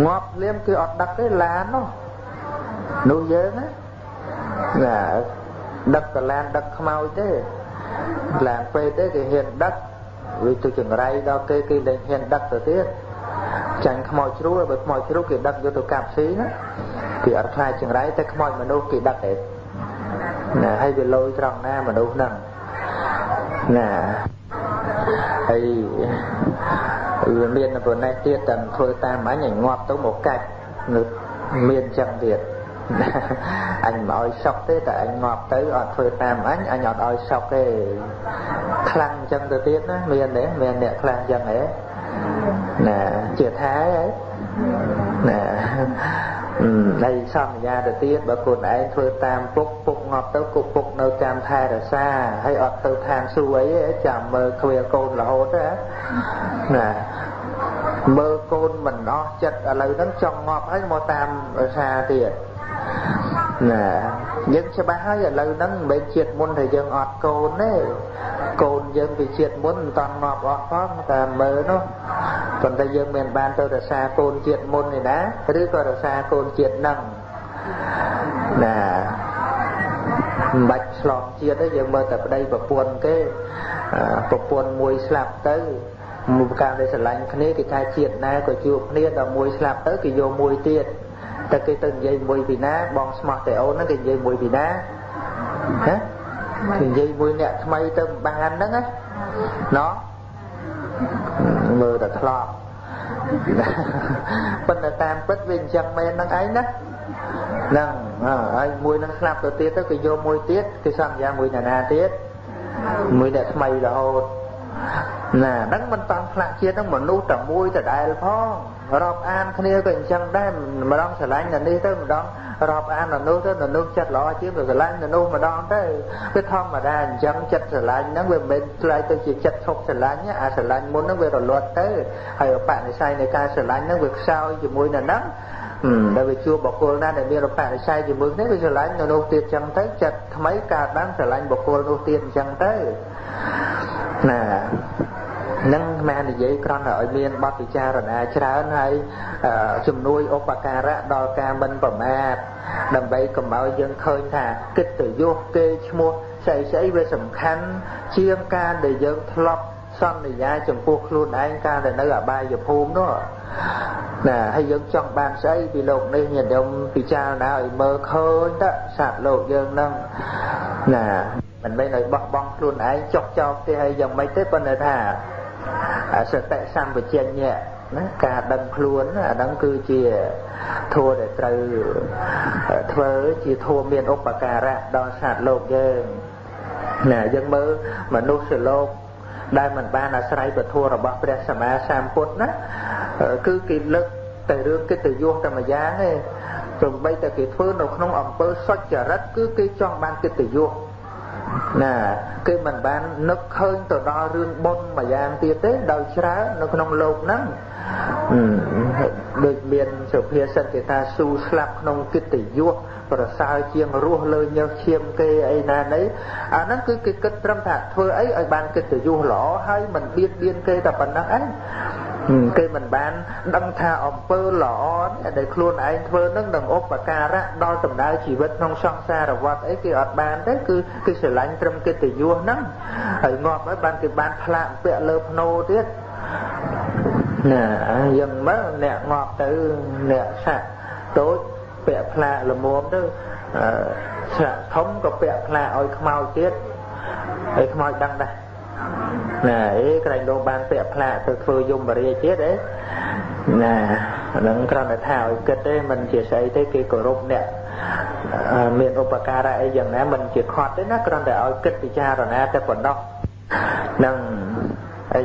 ងាប់លៀមគេអត់ដឹកទេឡាននោះនោះយើងណាណាដឹកកឡានដឹកខ្មោចទេឡានពេកទេគេហ៊ានដឹក វាទៅចង្រៃដល់គេគេលែងហ៊ានដឹកទៅទៀតចាញ់ខ្មោចជ្រួលបើខ្មោចជ្រួលគេដឹកយកទៅកាប់ស៊ីណាគេអត់ខ្លាចចង្រៃតែខ្មោចមនុស្សគេដឹកទេណាហើយវាលយត្រង់ណាមនុស្សហ្នឹងណាហើយវាមានប៉ុណ្ណេះទៀតតែធ្វើតាមអញឲ្យងាប់ទៅមកកាច់នៅមានចឹងទៀត អញមិនឲ្យសុកទេតែអញងាប់ទៅអត់ធ្វើតាមអញអញអត់ឲ្យសុកទេខ្លាំងចឹងទៅទៀតណាមានទេមានអ្នកខ្លាំងចឹងហ៎ណាជាថាហើយណាហើយសន្យាទៅទៀតបើខ្លួនឯងធ្វើតាមពុកពុកងាប់ទៅគុកពុកនៅចាំថែរក្សាហើយអត់ទៅឋានសួគ៌អីចាំមើលគ្រាកូនរហូតណាមើលកូនមិនអស់ចិត្តឥឡូវហ្នឹងចង់ងាប់ហើយមកតាមរក្សាទៀត ណាយើងច្បាស់ហើយឥឡូវហ្នឹងមិនមែនជាតិមុនតែយើងអត់កូនទេកូនយើងពីជាតិមុនមិនតាន់ងាប់អស់ផងតែមើលនោះប៉ុន្តែយើងមិនបានទៅរក្សាកូនជាតិមុននេះណាឬក៏រក្សាកូនជាតិហ្នឹងណាមិនបាច់ឆ្លងជាតិទេយើងមើលតែប្តីប្រពន្ធគេប្រពន្ធមួយស្លាប់ទៅមួយប្រការដែលស្រឡាញ់គ្នាគេថាជាតិណាក៏ជួបគ្នាដល់មួយស្លាប់ទៅគេយកមួយទៀត តែគេទៅនិយាយមួយពីណាបងស្មោះតែអូនហ្នឹងគេនិយាយមួយពីណាហ៎គេនិយាយមួយអ្នកថ្មីទៅមិនបានហ្នឹងណាណោះមើលតែធ្លាប់ប៉ុន្តែតាមពិតវាអញ្ចឹងមែនហ្នឹងឯងណាហ្នឹងហើយមួយនឹងស្លាប់ទៅទៀតទៅគេយកមួយទៀតគេសន្យាមួយណាណាទៀតមួយអ្នកថ្មីរហូតណាហ្នឹងមិនតាន់ផ្លាក់ជាតិហ្នឹងមនុស្សតែមួយដដែលផង រាប់អានគ្នាក៏អញ្ចឹងដែរម្ដងស្រឡាញ់នៅនេះទៅម្ដងរាប់អាននៅនោះទៅនៅនោះចិត្តល្អជាងទៅស្រឡាញ់នៅនោះម្ដងទៅវាធម្មតាអញ្ចឹងចិត្តស្រឡាញ់ហ្នឹងវាមិនមែនឆ្លៃទៅជាចិត្តឈប់ស្រឡាញ់អាស្រឡាញ់មុនហ្នឹងវារលត់ទៅហើយបនិស័យនៃការស្រឡាញ់ហ្នឹងវាខ្សោយជាមួយនៅហ្នឹងដែលវាជួបបុគ្គលណាដែលមានរបរិស័យជាមួយគ្នាវាស្រឡាញ់នៅនោះទៀតចឹងទៅចិត្តថ្មីកើតបានស្រឡាញ់បុគ្គលនោះទៀតចឹងទៅណា នឹងមិននិយាយគ្រាន់តែឲ្យមានបទពិចារណាច្រើនហើយជំនួយឧបការៈដល់ការមិនប្រមាទដើម្បីកុំឲ្យយើងឃើញថាគិតទៅយុះគេឈ្មោះស្អីស្អីវាសំខាន់ជាងការដែលយើងធ្លាប់សន្យាចំពោះខ្លួនឯងការដែលនៅអបាយភូមិនោះណាហើយយើងចង់បានស្អីពីលោកនេះញាតិញោមពិចារណាឲ្យមើលឃើញតើសត្វលោកយើងនឹងណាមិនមែនឲ្យបោះបង់ខ្លួនឯងចុះចោលផ្ទះឲ្យយ៉ាងម៉េចទេប៉ុន្តែថា សតិសម្បជញ្ញៈណាការដឹងខ្លួនអាហ្នឹងគឺជាធัวដែលត្រូវធ្វើជាធัวមានឧបការៈដល់សត្វលោកយើងណាយើងមើលមនុស្សលោកដែលមិនបានអាស្រ័យពធរបស់ព្រះសម្មាសម្ពុទ្ធណាគឺគេលើកតែរឿងកិត្តិយសតែមួយយ៉ាងទេព្រមបីតែគេធ្វើនៅក្នុងអង្គើសុចរិតគឺគេចង់បានកិត្តិយស ណាគឺមិនបាននឹកឃើញទៅដល់រឿងបុណ្យមួយយ៉ាងទៀតទេដោយច្រើននៅក្នុងលោកហ្នឹងដូចមានសុភាសិតគេថាស៊ូស្លាប់ក្នុងកិត្តិយសប្រសើរជាងរស់លើញើសឈាមគេអីណានេះអាហ្នឹងគឺគេគិតត្រឹមថាធ្វើអីឲ្យបានកិត្តិយសល្អហើយមិនបៀតបៀនគេតែប៉ុណ្ណឹងឯង គេមិនបានដឹងថាអំពើល្អដែលខ្លួនឯងធ្វើនឹងនឹងឧបការៈដល់ដំណើរជីវិតក្នុងសង្សារវដ្តអីគេអត់បានទេគឺគឺស្រឡាញ់ត្រឹមកិត្តិយសហ្នឹងហើយងាប់ហើយបានគេបានផ្លាកពាក់លើភ្នោទៀតណាយ៉ាងមើលអ្នកងាប់ទៅអ្នកសាក់តូចពាក់ផ្លាកល្មមទៅស្រាក់ធំក៏ពាក់ផ្លាកឲ្យខ្មោចទៀតហើយខ្មោចដឹងដែរ ណាអេក្រែងលោកបានពាក់ផ្លាកទៅធ្វើយមរាជទៀតអេណាហ្នឹងគ្រាន់តែថាឲ្យគិតទេមិនជាស្អីទេគេគោរពអ្នកមានឧបការៈអីយ៉ាងណាមិនជាខត់ទេណាគ្រាន់តែឲ្យគិតពិចារណាតែប៉ុណ្ណោះនឹងអី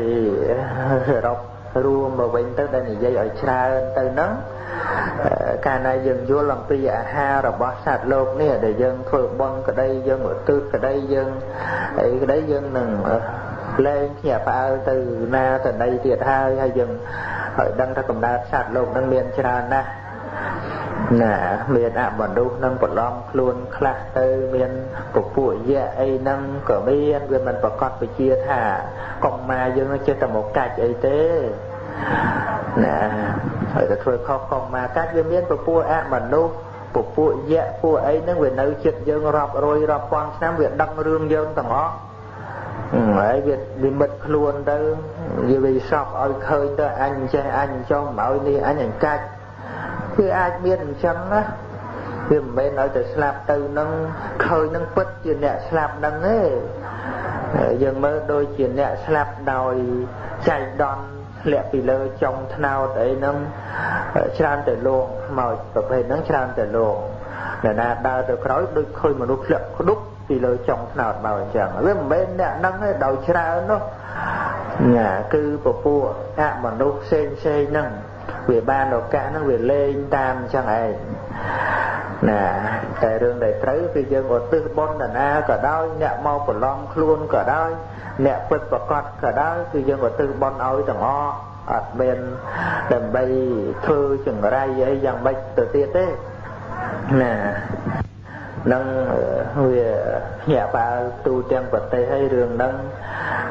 សរុប រួមមកវិញទៅដែលនិយាយឲ្យច្រើនទៅហ្នឹងកាលណាយើងយល់អំពីអាហាររបស់សត្វលោកនេះដែលយើងធ្វើបន់ក្តីយើងឧទ្ទិសក្តីយើងអីក្តីយើងនឹងលែងភ្ញាក់ផ្អើលទៅណាទៅណីទៀតហើយហើយយើងហើយដឹងថាកំណើតសត្វលោកនឹងមានច្រើនណាស់ ណាមានអមនុស្សនឹងប្រឡំខ្លួនខ្លះទៅមានពពួកយៈអីហ្នឹងក៏មានវាមិនប្រកាសពជាថាកុំមកយើងចេះតែមកកាច់អីទេណាហើយទៅធ្វើខុសកុំមកកាច់វាមានពពួកអមនុស្សពពួកយៈពួកអីហ្នឹងវានៅចិត្តយើងរាប់រយរាប់ពាន់ឆ្នាំវាដឹងរឿងយើងទាំងអស់ហើយវានិមិត្តខ្លួនទៅវាវាសពឲ្យឃើញទៅអញចេះអញចង់មកឲ្យនេះអញអញកាច់ គឺអាចមានអញ្ចឹងណាវាមិនមែនឲ្យតែស្លាប់ទៅនឹងឃើញនឹងពិតជាអ្នកស្លាប់នឹងទេយើងមើលដូចជាអ្នកស្លាប់ដោយចៃដន្យធ្លាក់ពីលើចុងថ្នោតអីហ្នឹងច្រើនតែលងខ្មោចប្រភេទហ្នឹងច្រើនតែលងអ្នកណាដើរទៅក្រោយដូចឃើញមនុស្សធ្លាក់ក្ដុកពីលើចុងថ្នោតមកអញ្ចឹងវាមិនមែនអ្នកហ្នឹងទេដោយច្រើននោះណាគឺពពួកអមនុស្សផ្សេងផ្សេងហ្នឹង វាបានឱកាសហ្នឹងវាលេងតាមអញ្ចឹងឯងណាតែរឿងដែលត្រូវគឺយើងឧទ្ទិសបុណ្យណាក៏ដោយអ្នកមកប្រឡំខ្លួនក៏ដោយអ្នកពិតប្រកបក៏ដោយគឺយើងឧទ្ទិសបុណ្យឲ្យទាំងអស់អត់មានដើម្បីធ្វើចង្រៃអីយ៉ាងម៉េចទៅទៀតទេណា នឹងវាភ្ញាក់ផ្អើលទូទាំងប្រទេសហើយរឿងហ្នឹង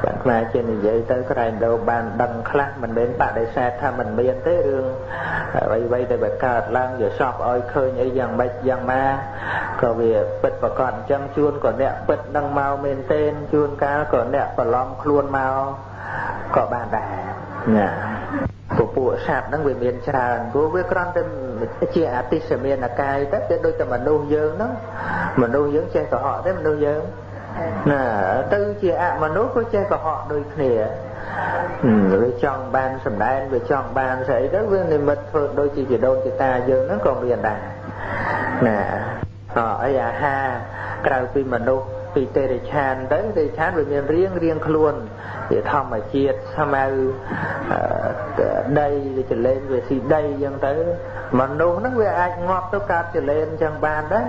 បានខ្លាចជានិយាយទៅក្រែងដោបានដឹងខ្លះមិនមែនបដិសេធថាមិនមានទេរឿងអ្វីៗដែលវាកើតឡើងវាសពឲ្យឃើញអីយ៉ាងម៉េចយ៉ាងណាក៏វាពិតប្រកបអញ្ចឹងជួនក៏អ្នកពិតនឹងមកមែនទេជួនកាលក៏អ្នកប្រឡំខ្លួនមកក៏បានដែរណា ពពួកសត្វហ្នឹងវាមានច្រើនព្រោះវាគ្រាន់តែជាអតិសមានកាយទៅវាដូចតែមនុស្សយើងហ្នឹងមនុស្សយើងចេះកុហកទេមនុស្សយើងណាទៅជាអមនុស្សក៏ចេះកុហកដូចគ្នាវាចង់បានសម្ដែងវាចង់បានស្អីទៅវានិមិត្តធ្វើដូចជាជីដូនជីតាយើងហ្នឹងក៏មានដែរណាអអីអាហារក្រៅពីមនុស្ស ពីទេរិឆានទៅទេរិឆានវាមានរៀងរៀងខ្លួនវាធម្មជាតិស្មៅដីវាចលែងវាស៊ីដីអញ្ចឹងទៅមនុស្សហ្នឹងវាអាចងាប់ទៅកើតចលែងអញ្ចឹងបានដែរ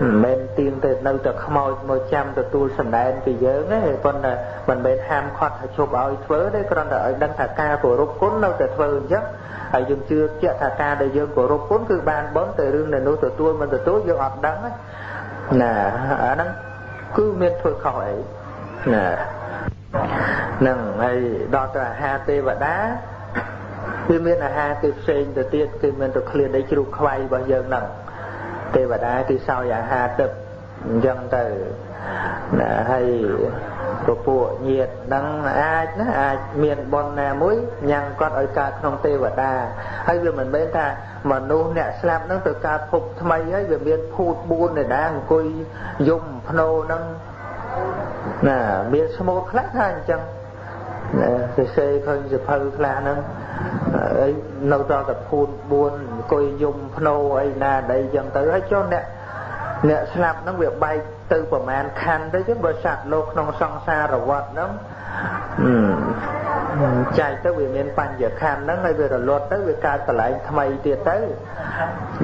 មិនមែនទៀងទៅនៅតែខ្មោចមកចាំទទួលសម្ដែងពីយើងទេប៉ុន្តែមិនមែនហាមឃាត់ឲ្យជប់ឲ្យធ្វើទេគ្រាន់តែឲ្យដឹងថាការគោរពគុណនៅតែធ្វើអញ្ចឹងហើយយើងជឿជាក់ថាការដែលយើងគោរពគុណគឺបានបន់តែរឿងដែលនោះទទួលមិនទទួលយើងអត់ដឹងណាអាហ្នឹង គឺមានធ្វើខុសអីណានឹងហើយដល់ទៅអាហារទេវតាគឺមានអាហារគេផ្សេងទៅទៀតគឺមានទៅឃ្លានដីជ្រូកខ្វៃរបស់យើងហ្នឹងទេវតាគឺសោយអាហារទឹកអញ្ចឹងទៅ ណាហើយពពួកញាតនឹងអាចណាអាចមានបុណ្យណាមួយញ៉ាំងគាត់ឲ្យកើតក្នុងទេវតាហើយវាមិនមែនថាមនុស្សអ្នកស្លាប់នឹងទៅកើតភពថ្មីហើយវាមានភូត4ឯណាអង្គុយយំភ្នោនឹងណាមានស្មូតខ្លះថាអញ្ចឹងណាសរសេរឃើញសភៅខ្លះហ្នឹងអីនៅដល់តែភូន4អង្គុយយំភ្នោអីណាដីអញ្ចឹងទៅហើយចុះអ្នកអ្នកស្លាប់ហ្នឹងវាបែក ទៅប្រមាណខណ្ឌទៅចឹងបើសត្វលោកក្នុងសង្សារវដ្តហ្នឹងចែកទៅវាមានបញ្ញខណ្ឌហ្នឹងហើយវារលត់ទៅវាកើតកន្លែងថ្មីទៀតទៅ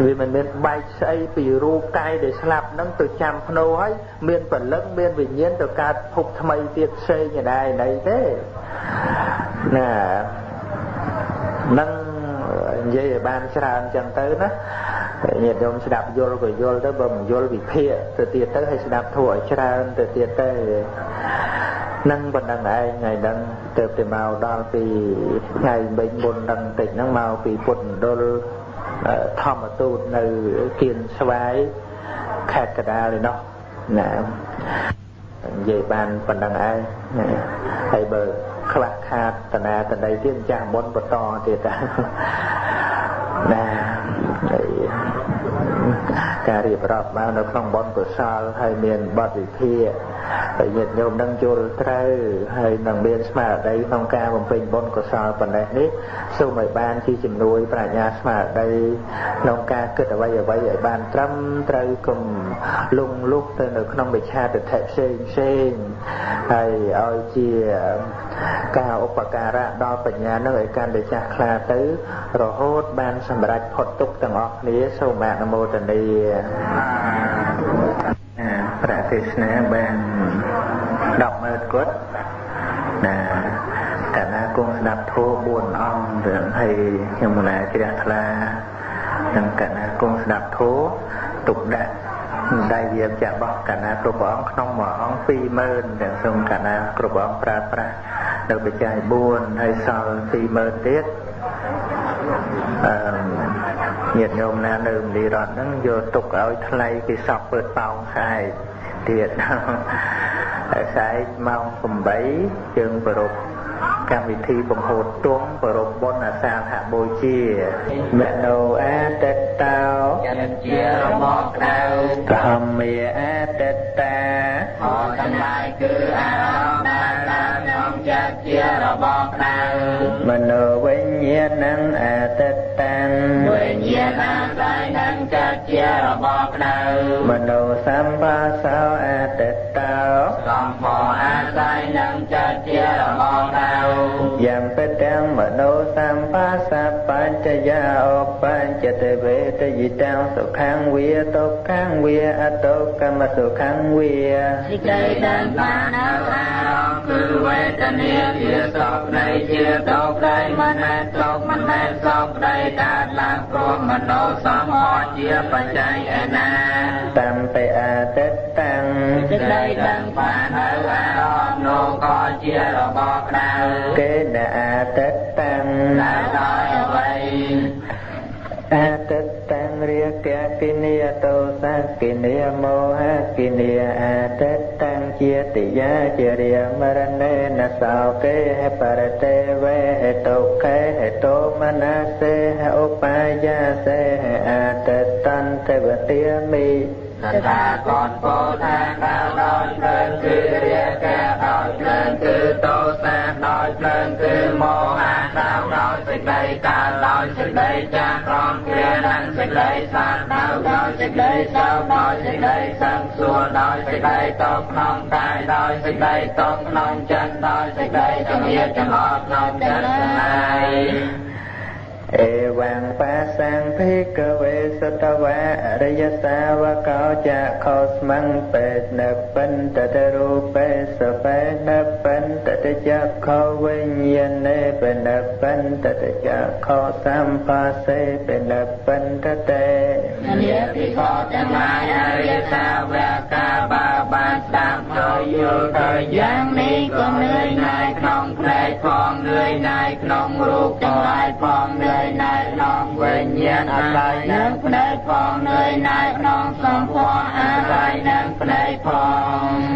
វាមិនមានបែកស្អីពីរូបកាយដែលស្លាប់ហ្នឹងទៅចាំភ្នោហើយមានពលឹងមានវិញ្ញាណទៅកើតភពថ្មីទៀតផ្សេងឯណាឯណីទេណានឹងនិយាយឲ្យបានច្រើនចឹងទៅណា ញាតិញោមស្ដាប់យល់ក៏យល់ទៅបើមិនយល់វិភាគទៅទៀតទៅឲ្យស្ដាប់ធัวឲ្យច្រើនទៅទៀតទៅនឹងប៉ុណ្ណឹងឯងថ្ងៃហ្នឹងទៅទៅមកដល់ពីថ្ងៃមិញមុនហ្នឹងតិចហ្នឹងមកពីពុទ្ធមណ្ឌលធម្មទូតនៅគៀនស្វាយខេត្តកដាលឯនោះណានិយាយបានប៉ុណ្ណឹងឯងហើយបើខ្លះខាតតនាតន័យទៀតចាស់មុនបន្តទៀតណា ការរៀបរាប់មកនៅក្នុងបនកុសលហើយមានបទវិភាគ ហើយញាតិញោមនឹងយល់ត្រូវហើយនឹងមានស្មារតីក្នុងការបំពេញបុណ្យកុសលប៉ុណ្ណេះនេះសូមឲ្យបានជាជំនួយប្រាជ្ញាស្មារតីក្នុងការគិតអ្វីអ្វីឲ្យបានត្រឹមត្រូវកុំលងលុះទៅនៅក្នុងមិច្ឆាទិដ្ឋិផ្សេងផ្សេងហើយឲ្យជាការឧបការៈដល់បញ្ញានឹងឲ្យកាន់តែចាស់ខ្លាទៅ រហូតបានសម្រេចផុតទុកទាំងអស់គ្នាសូមអនុមោទនា ប្រាទេសនាបាន100000គត់ណាកាលណាគង់ស្ដាប់ធម៌4អង្គរឿងហើយខ្ញុំណាជ្រះថ្លានឹងកាលណាគង់ស្ដាប់ធម៌ទុកដាក់ដៃវាចាក់បោះកាលណាគ្រប់ព្រះអង្គក្នុងមួយអង្គ20000ទាំងសូមកាលណាគ្រប់ព្រះអង្គប្រើប្រាស់នៅបច្ច័យ4ហើយសល់20000ទៀតអឺញាតិញោមណានៅមនីរតហ្នឹងយកទុកឲ្យថ្លៃគេសពពើតោងខែ ទៀតហើយស្អែកម៉ោង8យើងប្រព កម្មវិធីបង្ហូតទងប្រពបុណ្យអាសាហបូជាមនោអតតោ
ចិត្តជារបស់ក្តៅ
ធម្មាអតតា
អទាំងឡាយគឺអារម្មណ៍ដែលឡើងក្នុងចិត្តជារបស់ក្តៅ
មនោវិញ្ញាណังអតិតតាំង
វិញ្ញាណអាស្រ័យនឹងចិត្តជារបស់ក្តៅ
មនោសម្បាសោអតិតតោ
សម្ពោអាស្រ័យនឹងចិត្តជារបស់ក្តៅ
យំបទាំងមនោសម្បាសបញ្ចយាអបញ្ចតវេតយិតាំសុខੰវាទុក្ខੰវាអតុកម្មសុខੰវា
សេចក្តីដែលបាននៅអារម្មណ៍គឺវេទនាជាសុខនៃជាទុក្ខនៃមិនមែនទុក្ខមិនមែនសុខនៃកើតឡើងព្រោះមនោសម្ផស្សជាបច្ច័យឯណា
តំបិអតិតតាំង
សេចក្តីដែលបាននៅអារម្មណ៍នោះក៏ជារបស់ក្តៅ
កេណអតិតតាំង
ដែលដោយអ្វី
អតិតតាំងរាគៈគិនីតោសគិនីមោហគិនីអតិតតាំងជាតិយាជារិយមរណេនសោកេហបរតេវេហេតុកេហេតោមនាសេហឧបាយាសេហអតិតតន្តវទាមិ
តថាគតពោថាកាលដោយភ្លើងគឺរាកាដោយភ្លើងគឺតោសាដោយភ្លើងគឺមោហៈដោយដោយសេចក្តីកាលដោយសេចក្តីចាស់ក្រំគ្រានិងសេចក្តីសាទដោយដោយសេចក្តីសោកដោយសេចក្តីសង្សួរដោយសេចក្តីតបក្នុងកាយដោយសេចក្តីតបក្នុងចិត្តដោយសេចក្តីជំនឿចំអកក្នុងចិត្ត ទាំងឡាយ
អេវ៉ាំងបាសាំងភិក្ខវេសតវៈអរិយសាវកោចៈខោស្មੰបេណបន្តតរូបេសបេណបន្តតចៈខោវិញ្ញាណេបេណបន្តតចៈខោសម្បាសេបេណបន្តតេ
នាភិក្ខុទាំងឡាយអរិយសាវកកាបាបានស្ដាប់ហើយយល់ទៅយ៉ាងនេះក៏នឿយណាយក្នុងផ្នែកផងនឿយណាយក្នុងរូបទាំងឡាយផងនឿយណាយក្នុងវិញ្ញាណអាស្រ័យនឹងផ្នែកផងនឿយណាយក្នុងសម្ផស្សអាស្រ័យនឹងផ្នែកផង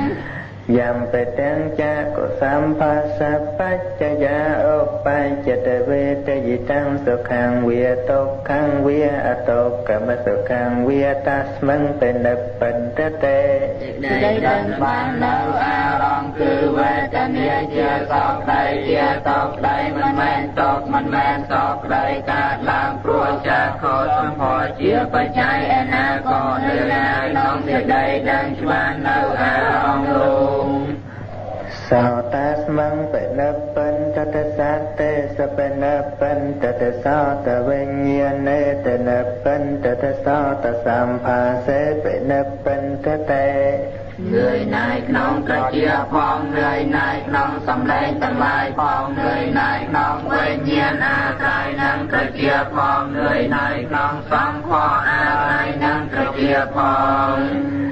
យំបេទាំងចកុសម្បាសបច្ចយាឧបញ្ចតវេតយិតាំសុខੰវាទុក្ខੰវាអតុកម្មសុខੰវាតាស្មੰបេណបន្តតេ
សេចក្តីដែលបាននៅអារម្មណ៍គឺវេទនាជាសោកក្តីជាតោកក្តីមិនមែនតោកមិនមែនសោកក្តីកើតឡើងព្រោះចាខោសម្ផស្សជាបច្ច័យឯណាក៏នៅណាក្នុងសេចក្តីដែលច្បាស់នៅអារម្មណ៍នោះ
សោតាស្មੰបេណបន្តតសតេសបេណបន្តតសោតវិញ្ញាណេតនបន្តតសោតសម្ភាសេបេណបន្តតេ
នឿយណាយក្នុងត្រជាផងនឿយណាយក្នុងសំឡេងទាំងឡាយផងនឿយណាយក្នុងវិញ្ញាណអាស្រ័យនឹងត្រជាផងនឿយណាយក្នុងសម្ផស្សអាស្រ័យនឹងត្រជាផង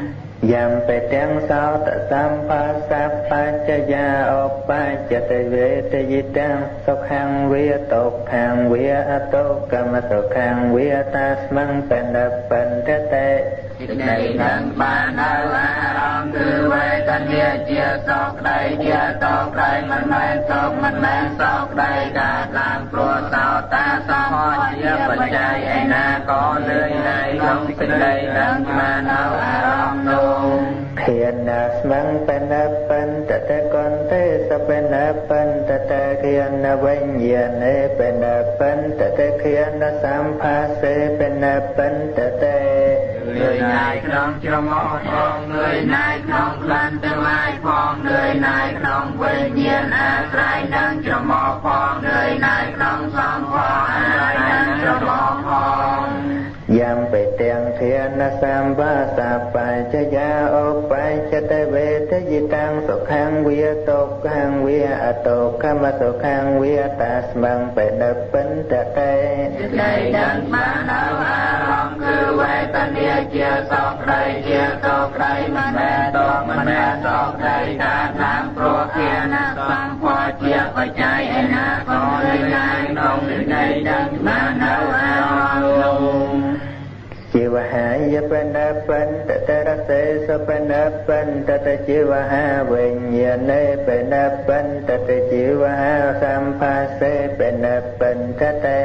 យំបេទាំងសោតសម្ភាសបច្ចយាឧបញ្ចតវេតយិតាំសុខੰវាទុក្ខੰវាអតុកម្ម សុខੰវាតាស្មੰបេណបន្តតេ
សេចក្តីដឹងបាននៅអារម្មណ៍គឺវេទនាជាសោកក្តីជាតោកក្តីមិនមែនសោកមិនមែនសោកក្តីកើតឡើងព្រោះសោតាសម្ផស្សជាបច្ច័យឯណាក៏លឿនណាយក្នុងសេចក្តីដឹងបាននៅអារម្មណ៍នោះ
ធានាស្មੰបេណបន្តតេកន្ទេសបេណបន្តតេគានវិញ្ញាណេបេណបន្តតេគានសម្ភាសេបេណបន្តតេ
លឿនណាយក្នុងច្រមុះផងលឿនណាយក្នុងក្លិនទាំងឡាយផងលឿនណាយក្នុងវិញ្ញាណអាស្រ័យនឹងច្រមុះផងលឿនណាយក្នុងសម្ផស្សអាស្រ័យនឹងច្រមុះផង
យំបេទាំងធានសម្បាសបញ្ចយាឧបញ្ចតវេតយិតាំសុខੰវាទុក្ខੰវាអតុកម្មសុខੰវាតាស្មੰបេណបន្តតេ
សេចក្តីដឹងបាននៅអារម្មណ៍គឺ វេទនាជាសោកក្តីជាតោកក្តីមិនមែនតោកមិនមែនសោកក្តីកើតឡើងព្រោះជាណាសម្ផស្សជាបច្ច័យឯណា
ជីវហាយបេណបន្តតរសេសបេណបន្តតជីវហាវិញ្ញាណេបេណបន្តតជីវហាសម្ភាសេបេណបន្តតេ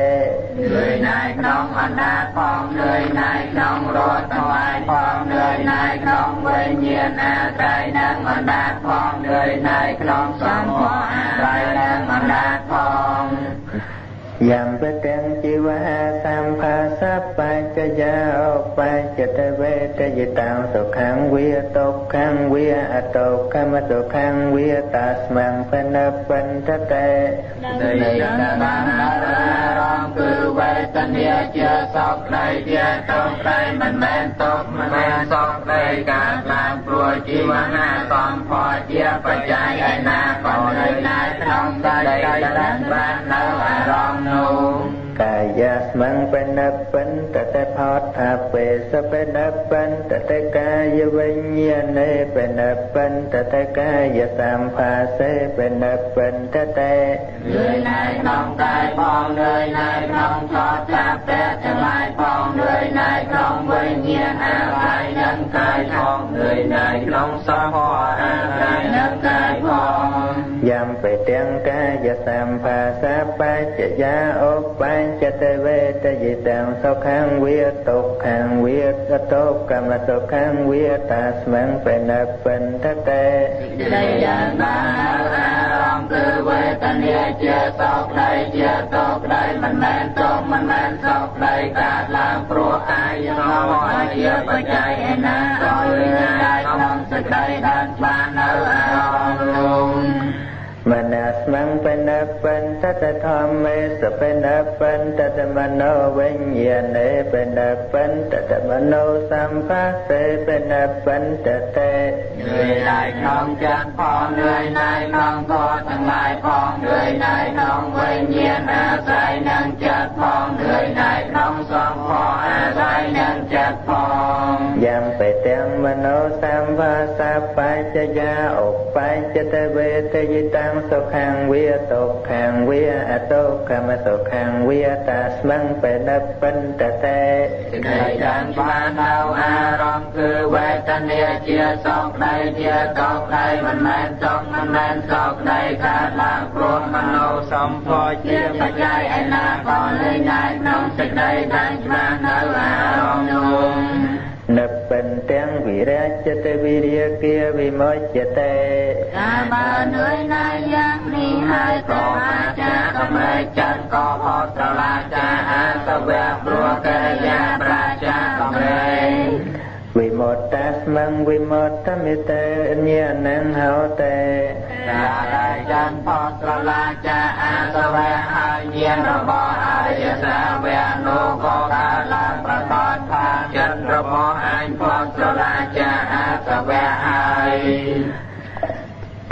លឿនណាយក្នុងអណ្ដាតផងលឿនណាយក្នុងរត់ទាំងឡាយផងលឿនណា យក្នុងវិញ្ញាណអាស្រ័យនឹងអណ្ដាតផងលឿនណាយក្នុងសម្ផស្សអាស្រ័យនឹងអណ្ដាតផង
យយ៉ាងបទាំងជីវហាសម្ភាសបច្ចយាអបច្ចតវេតយតាំសុខੰវាទុក្ខੰវាអតុកម្មសុខੰវាតាស្មੰបនបន្តតេ
នៃបានរំគឺវេទនាជាសោកក្តីជាទុក្ខក្តីមិនមែនទុក្ខមិនមែនសោកក្តីកើតឡើងព្រោះជីវហាសំផលជាបច្ច័យឯណាក៏នៅណាក្នុងដីដែលបាននៅអារម្មណ៍នោះ
កាយាស្មੰបេណពិនតតេផតថាទេសបេណពិនតតេកាយវិញ្ញាណេបេណពិនតតេកាយសម្ភាសេបេណពិនតតេ
លឿនណៃក្នុងកាយផងលឿនណៃក្នុងថតថាពេទាំងឡាយផងលឿនណៃក្នុងវិញ្ញាណអាស្រ័យនឹងកាយផងលឿនណៃក្នុងសម្ភារអាស្រ័យនឹងកាយផង
យ៉ាំបេទាំងកាយសម្ភាសាបច្ចយាឧបញ្ចតវេតយិតាំសុខੰវាទុក្ខੰវាតតុកម្មសុខੰវាតាស្មੰបេណពិនតតេ
ដីយ៉ាងបានអារម្មណ៍គឺវេទនាជាសោកក្តីជាទុក្ខក្តីមិនមែនទុក្ខមិនមែនសោកក្តីកើតឡើងព្រោះកាយរបស់ជាបច្ច័យឯណាក៏លឺកាយក្នុងសេចក្តីដែលបាននៅអារម្មណ៍នោះ
มนัสมังเป็นนับเป็นทัตธรรมเมสเป็นนับเป็นทัตมโนเวิญญาณเป็นนับเป็นทัตมโนสัมภาเสเป็นนั
บเป็นทัตเตด้วยลายน้องจันพองด้วยนายน้องก็ทั้งหลายพองด้วยนายน้องเวิญญาณอาศัยนั่งจัดพองด้วยนา
ยน้องส
องพออาศัยนั่งจัดพอง
ยำไปเต็มมโนสัมภาสัพพะจยาอกไปจะเตเวทยิตังសុខੰវាទុក្ខੰវាអតុកម្មសុខੰវាតាស្មੰបេណបន្តតេ
សេចក្តីដែលបាននៅអារម្មណ៍គឺវេទនាជាសោកក្តីជាកោកក្តីមិនមែនចង់មិនមែនសោកក្តីកើតឡើងព្រោះមនោសម្ផស្សជាបច្ច័យឯណាក៏លែងដែរក្នុងសេចក្តីដែលបាននៅអារម្មណ៍ នោះ
និបិនទាំងវិរាជតវិរិយគាវិមោចតេ
កាបើនឿយណាយយ៉ាងនេះហើយក៏អាចារ្យកំរែកចិត្តក៏ផុតត្រឡាចាអសវៈព្រោះកិរិយាប្រាចាកំរែក
វិមោតាស្មងវិមោតមិតេញ្ញាណងហោតេ
តារាចានផុតត្រឡាចាអសវៈហើយញាណរបស់អរិយសាវៈនោះក៏កើតឡើង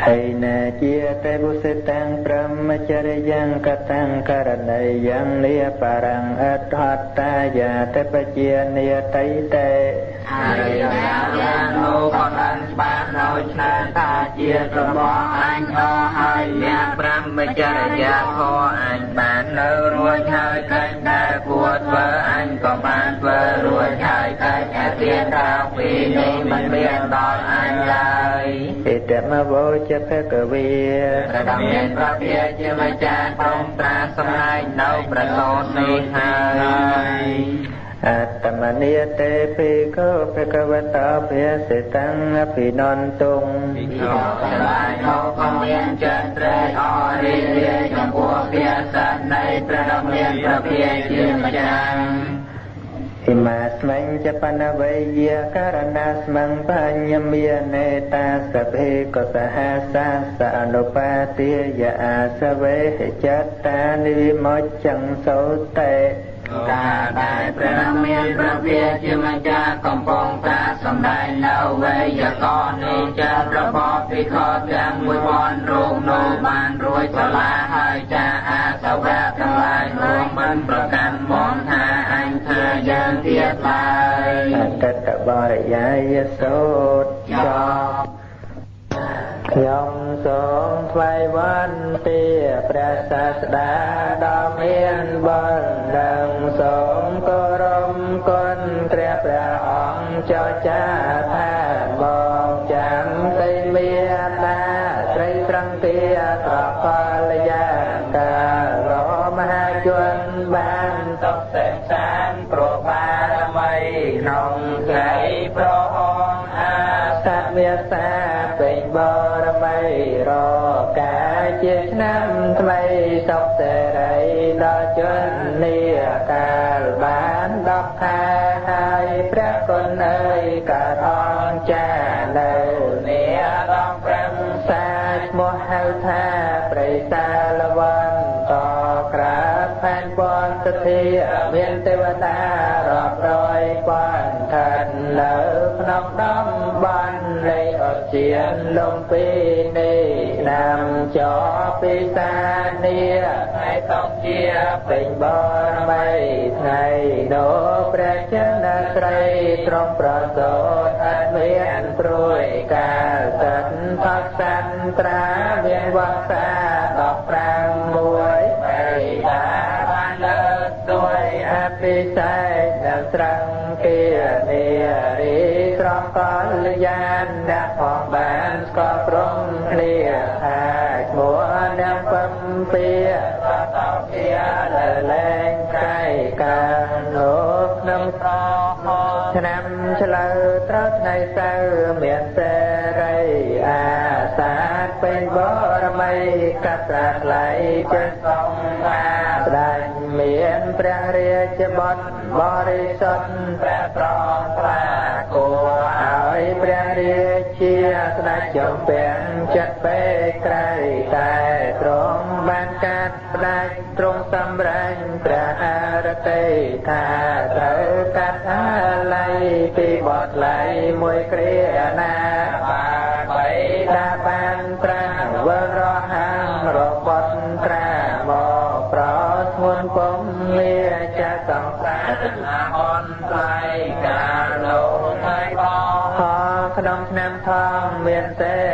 ខេណាជាទេបុសិតាំងព្រមចរិយ៉ាងកតាំងករណីយ៉ាងនិបរੰអដ្ឋតតាយាទេបជានិតៃតេ
ហើយយ៉ាងនោះក៏បានច្បាស់ដោយឆ្លើយថាជារបស់អញអស់ហើយអ្នកព្រមចរិយាធម៌អញបាននៅរួចហើយកិច្ចដែលគួរធ្វើអញក៏បានធ្វើរួចហើយ កិច្ចអធិរាពីនេះមិនមានដល់អញឡើយ
ဣតមវោចភគវី
ព្រះមានព្រះភិយជាម្ចាស់ទ្រង់ត្រាសម្ដែងនៅប្រសោតនេះហើយ
អត្តមនិយតេភិក្ខុភគវតោភិសិតੰអភិនន្តុង
ភិក្ខុទាំងឡាយនោះក៏មានចិត្តត្រេកអររីករាយចំពោះភាសានៃព្រះមានព្រះភិយជាម្ចាស់ិ
មាស្មិញចបនវេយករណាស្មੰបញ្ញមានេតាសភេកសហសាសអនុបាទាយអាសវេចត្តានិវិមច្ចੰសោតេ
កាលដែលព្រះមានព្រះវិជាម្ចាស់កំពុងតាសម្ដែងនៅវេយ្យាករណ៍នេះចារបស់ភិក្ខុទាំងមួយពាន់រូបនោះបានរួចឆ្លាហើយចាអាសវៈទាំងឡាយនោះមិនប្រកាន់មកថាអញ ថាយ៉ាងទៀតឡើយ
អតតបរិយាយសូតចប់ខ្ញុំសូមថ្វាយវន្ទាព្រះសាស្តាដ៏មានបុណ្យនិងសូមគោរពគុណព្រះព្រះអង្គចចាថា អាសមេសាពេញបរមីរកាយជាឆ្នាំថ្មីសុខសេរីដល់ជននីកាលបាន10ខែហើយព្រះគុណអើយក៏អនចានៅនីដល់ព្រមសាឈ្មោះហៅថាប្រិសាលវន្តក្រាបផែនពនសទ្ធាមានទេវតារាប់រយពាន់ឋាននៅក្នុងតំបន់នៃអ ជានលំពីនេះឆ្នាំចពិសានីថ្ងៃតុងជាពេញបរមីថ្ងៃនោះព្រះចិនស្រីត្រង់ប្រសូតអត់មានព្រួយកាលសិនផកសានត្រាមានវស្សា15មួយបីតាបានលើកដោយអភិសេកដល់ត្រង់គានារីត្រង់ កល្យានអ្នកផងបានស្គាល់ព្រមគ្នាថាឈ្មោះអ្នកពំពីតតជាដែលលែងកាយកានោះក្នុងឆ្នាំឆ្លូវត្រូវថ្ងៃសៅរ៍មានសេរីអាសាទពេញបរមីកត្រាថ្លៃចេះសងថាស្ដេចមានព្រះរាជបុត្របរិសុទ្ធព្រះត្រង់ត្រាគួរឲ្យព្រះរាជាស្ដេចចំពាំងចិត្តពេកក្រៃតែទ្រង់បានកាត់ផ្ដាច់ទ្រង់សម្រេចព្រះអរតីថាត្រូវកាត់អាល័យពីបទថ្លៃមួយគ្រាណាបាទបីដាបានប្រាវរហាងរបស់ត្រាមកប្រធ្ងន់ពំលាចាសង្សារអនថ្លៃកា បោក្នុងឆ្នាំថងមានសេរីអាសាពេ